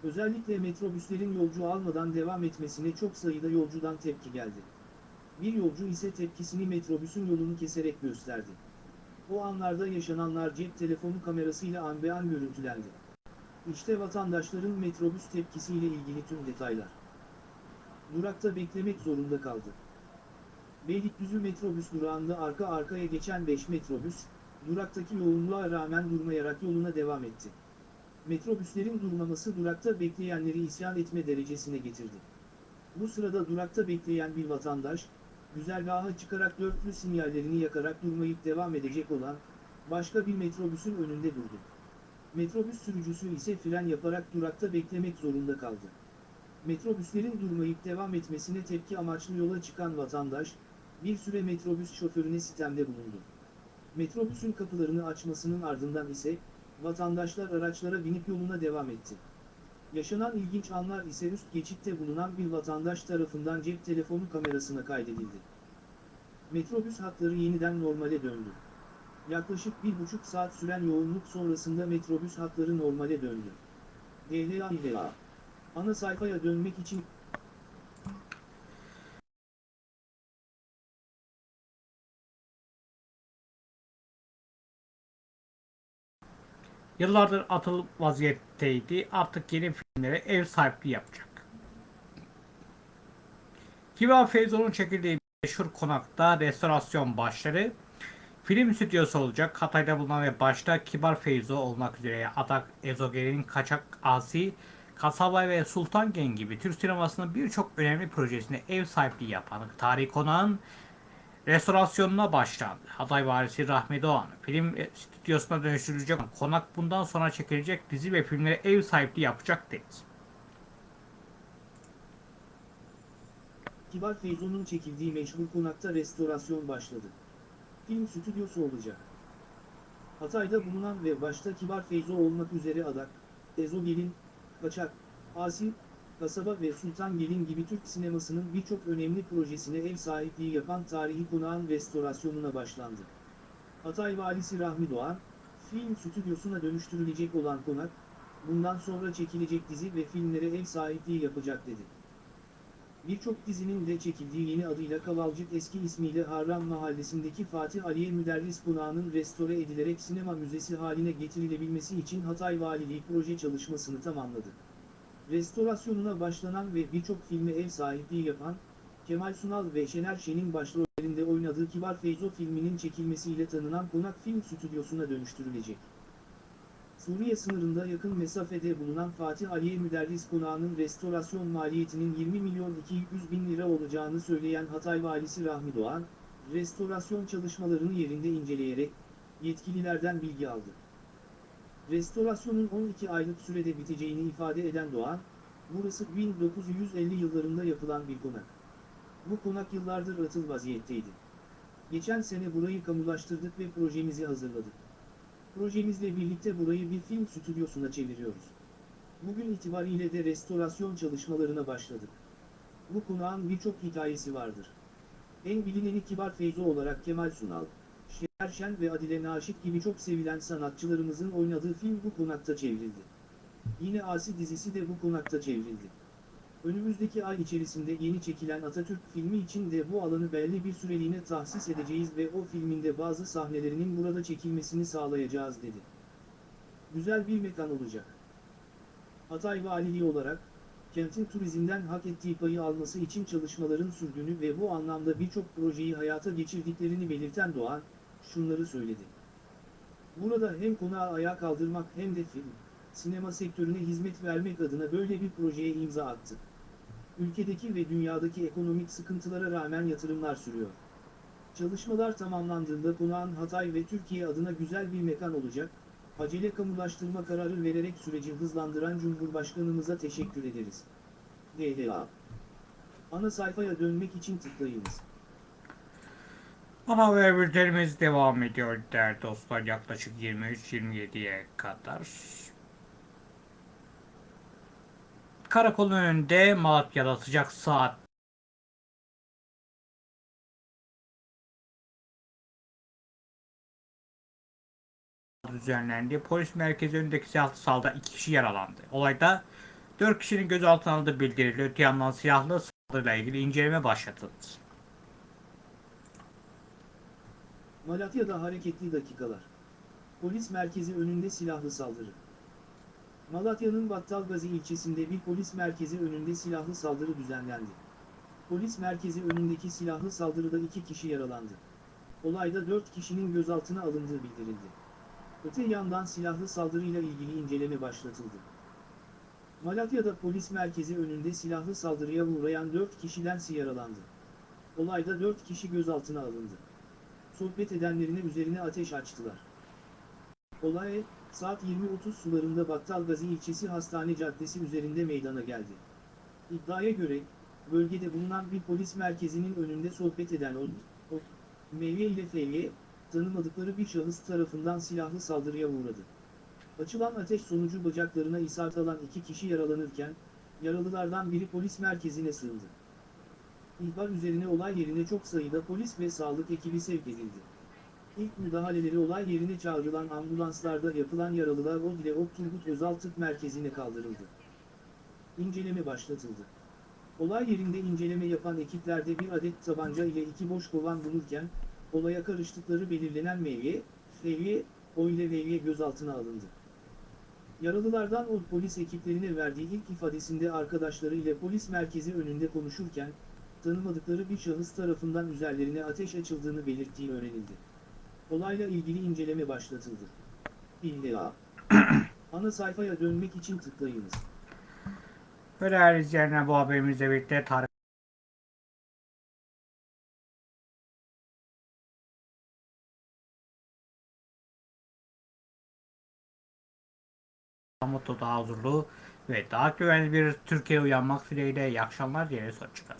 Özellikle metrobüslerin yolcu almadan devam etmesine çok sayıda yolcudan tepki geldi. Bir yolcu ise tepkisini metrobüsün yolunu keserek gösterdi. O anlarda yaşananlar cep telefonu kamerasıyla an be an görüntülendi. İşte vatandaşların metrobüs tepkisiyle ilgili tüm detaylar. Durakta beklemek zorunda kaldı. Beylikdüzü metrobüs durağında arka arkaya geçen 5 metrobüs, duraktaki yoğunluğa rağmen durmayarak yoluna devam etti. Metrobüslerin durmaması durakta bekleyenleri isyan etme derecesine getirdi. Bu sırada durakta bekleyen bir vatandaş, güzergaha çıkarak dörtlü sinyallerini yakarak durmayıp devam edecek olan, başka bir metrobüsün önünde durdu. Metrobüs sürücüsü ise fren yaparak durakta beklemek zorunda kaldı. Metrobüslerin durmayıp devam etmesine tepki amaçlı yola çıkan vatandaş, bir süre metrobüs şoförüne sitemde bulundu. Metrobüsün kapılarını açmasının ardından ise, vatandaşlar araçlara binip yoluna devam etti. Yaşanan ilginç anlar ise üst geçitte bulunan bir vatandaş tarafından cep telefonu kamerasına kaydedildi. Metrobüs hatları yeniden normale döndü. Yaklaşık bir buçuk saat süren yoğunluk sonrasında metrobüs hatları normale döndü. DLA ile. Ana sayfaya dönmek için Yıllardır atıl vaziyetteydi. Artık yeni filmlere ev sahipliği yapacak. Kibar Feyzo'nun çekildiği meşhur konakta restorasyon başladı. Film stüdyosu olacak. Hatay'da bulunan ve başta Kibar Feyzo olmak üzere Adak Ezogel'in Kaçak Asi, Kasaba ve Sultan Gen gibi Türk sinemasının birçok önemli projesine ev sahipliği yapan Tarih Konak'ın restorasyonuna başlandı. Hatay valisi Rahmi Doğan film stüdyosuna dönüştürülecek konak bundan sonra çekilecek dizi ve filmlere ev sahipliği yapacak dedi. Kibar Feyzo'nun çekildiği meşhur konakta restorasyon başladı. Film stüdyosu olacak. Hatay'da bulunan ve başta Kibar Feyzo olmak üzere Adak, Ezogelin, Kaçak, Asi, Kasaba ve Sultangelin gibi Türk sinemasının birçok önemli projesine ev sahipliği yapan tarihi konağın restorasyonuna başlandı. Hatay Valisi Rahmi Doğan, film stüdyosuna dönüştürülecek olan konak, bundan sonra çekilecek dizi ve filmlere ev sahipliği yapacak dedi. Birçok dizinin de çekildiği yeni adıyla Kavalcık eski ismiyle Harran Mahallesi'ndeki Fatih Aliye Müderris Konağı'nın restore edilerek sinema müzesi haline getirilebilmesi için Hatay Valiliği proje çalışmasını tamamladı. Restorasyonuna başlanan ve birçok filme ev sahipliği yapan, Kemal Sunal ve Şener Şen'in başrollerinde oynadığı Kibar Feyzo filminin çekilmesiyle tanınan konak film stüdyosuna dönüştürülecek. Suriye sınırında yakın mesafede bulunan Fatih Aliye Müderris Konağı'nın restorasyon maliyetinin 20 milyon 200 bin lira olacağını söyleyen Hatay Valisi Rahmi Doğan, restorasyon çalışmalarını yerinde inceleyerek, yetkililerden bilgi aldı. Restorasyonun 12 aylık sürede biteceğini ifade eden Doğan, burası 1950 yıllarında yapılan bir konak. Bu konak yıllardır atıl vaziyetteydi. Geçen sene burayı kamulaştırdık ve projemizi hazırladık. Projemizle birlikte burayı bir film stüdyosuna çeviriyoruz. Bugün itibariyle de restorasyon çalışmalarına başladık. Bu konağın birçok hikayesi vardır. En bilineni Kibar Feyzo olarak Kemal Sunal, Şener Şen ve Adile Naşit gibi çok sevilen sanatçılarımızın oynadığı film bu konakta çevrildi. Yine Asi dizisi de bu konakta çevrildi. Önümüzdeki ay içerisinde yeni çekilen Atatürk filmi için de bu alanı belli bir süreliğine tahsis edeceğiz ve o filminde bazı sahnelerinin burada çekilmesini sağlayacağız dedi. Güzel bir mekan olacak. Hatay Valiliği olarak, kentin turizmden hak ettiği payı alması için çalışmaların sürdüğünü ve bu anlamda birçok projeyi hayata geçirdiklerini belirten Doğan, şunları söyledi. Burada hem konağı ayağa kaldırmak hem de film, sinema sektörüne hizmet vermek adına böyle bir projeye imza attı. Ülkedeki ve dünyadaki ekonomik sıkıntılara rağmen yatırımlar sürüyor. Çalışmalar tamamlandığında konağın Hatay ve Türkiye adına güzel bir mekan olacak, acele kamulaştırma kararı vererek süreci hızlandıran Cumhurbaşkanımıza teşekkür ederiz. DHA Ana sayfaya dönmek için tıklayınız. Haber bültenimiz devam ediyor değerli dostlar yaklaşık 23-27'ye kadar. Karakolun önünde Malatya'da sıcak saat düzenlendi. Polis merkezi önündeki silahlı saldırıda iki kişi yaralandı. Olayda 4 kişinin gözaltına alındığı bildirildi. Öte yandan silahlı saldırıyla ilgili inceleme başlatıldı. Malatya'da hareketli dakikalar. Polis merkezi önünde silahlı saldırı. Malatya'nın Battalgazi ilçesinde bir polis merkezi önünde silahlı saldırı düzenlendi. Polis merkezi önündeki silahlı saldırıda iki kişi yaralandı. Olayda dört kişinin gözaltına alındığı bildirildi. Öte yandan silahlı saldırıyla ilgili inceleme başlatıldı. Malatya'da polis merkezi önünde silahlı saldırıya uğrayan dört kişiden yaralandı. Olayda dört kişi gözaltına alındı sohbet edenlerine üzerine ateş açtılar. Olay, saat 20.30 sularında Battalgazi ilçesi Hastane Caddesi üzerinde meydana geldi. İddiaya göre, bölgede bulunan bir polis merkezinin önünde sohbet eden o, o Mevye ile Fevye, tanımadıkları bir şahıs tarafından silahlı saldırıya uğradı. Açılan ateş sonucu bacaklarına isabet alan iki kişi yaralanırken, yaralılardan biri polis merkezine sığındı. İhbar üzerine olay yerine çok sayıda polis ve sağlık ekibi sevk edildi. İlk müdahaleleri olay yerine çağrılan ambulanslarda yapılan yaralılar o ile Ok Turgut Özal Tıp Merkezi'ne kaldırıldı. İnceleme başlatıldı. Olay yerinde inceleme yapan ekiplerde bir adet tabanca ile iki boş kovan bulurken, olaya karıştıkları belirlenen meyve, Fevye, O ile Vevye gözaltına alındı. Yaralılardan o polis ekiplerine verdiği ilk ifadesinde arkadaşları ile polis merkezi önünde konuşurken, tanımadıkları bir şahıs tarafından üzerlerine ateş açıldığını belirttiği öğrenildi. Olayla ilgili inceleme başlatıldı. İlla. Ana sayfaya dönmek için tıklayınız. Ve değerli izleyenler bu haberimizle birlikte Tarık mutlu, daha huzurlu ve daha güvenli bir Türkiye uyanmak dileğiyle iyi akşamlar diye son çıkar.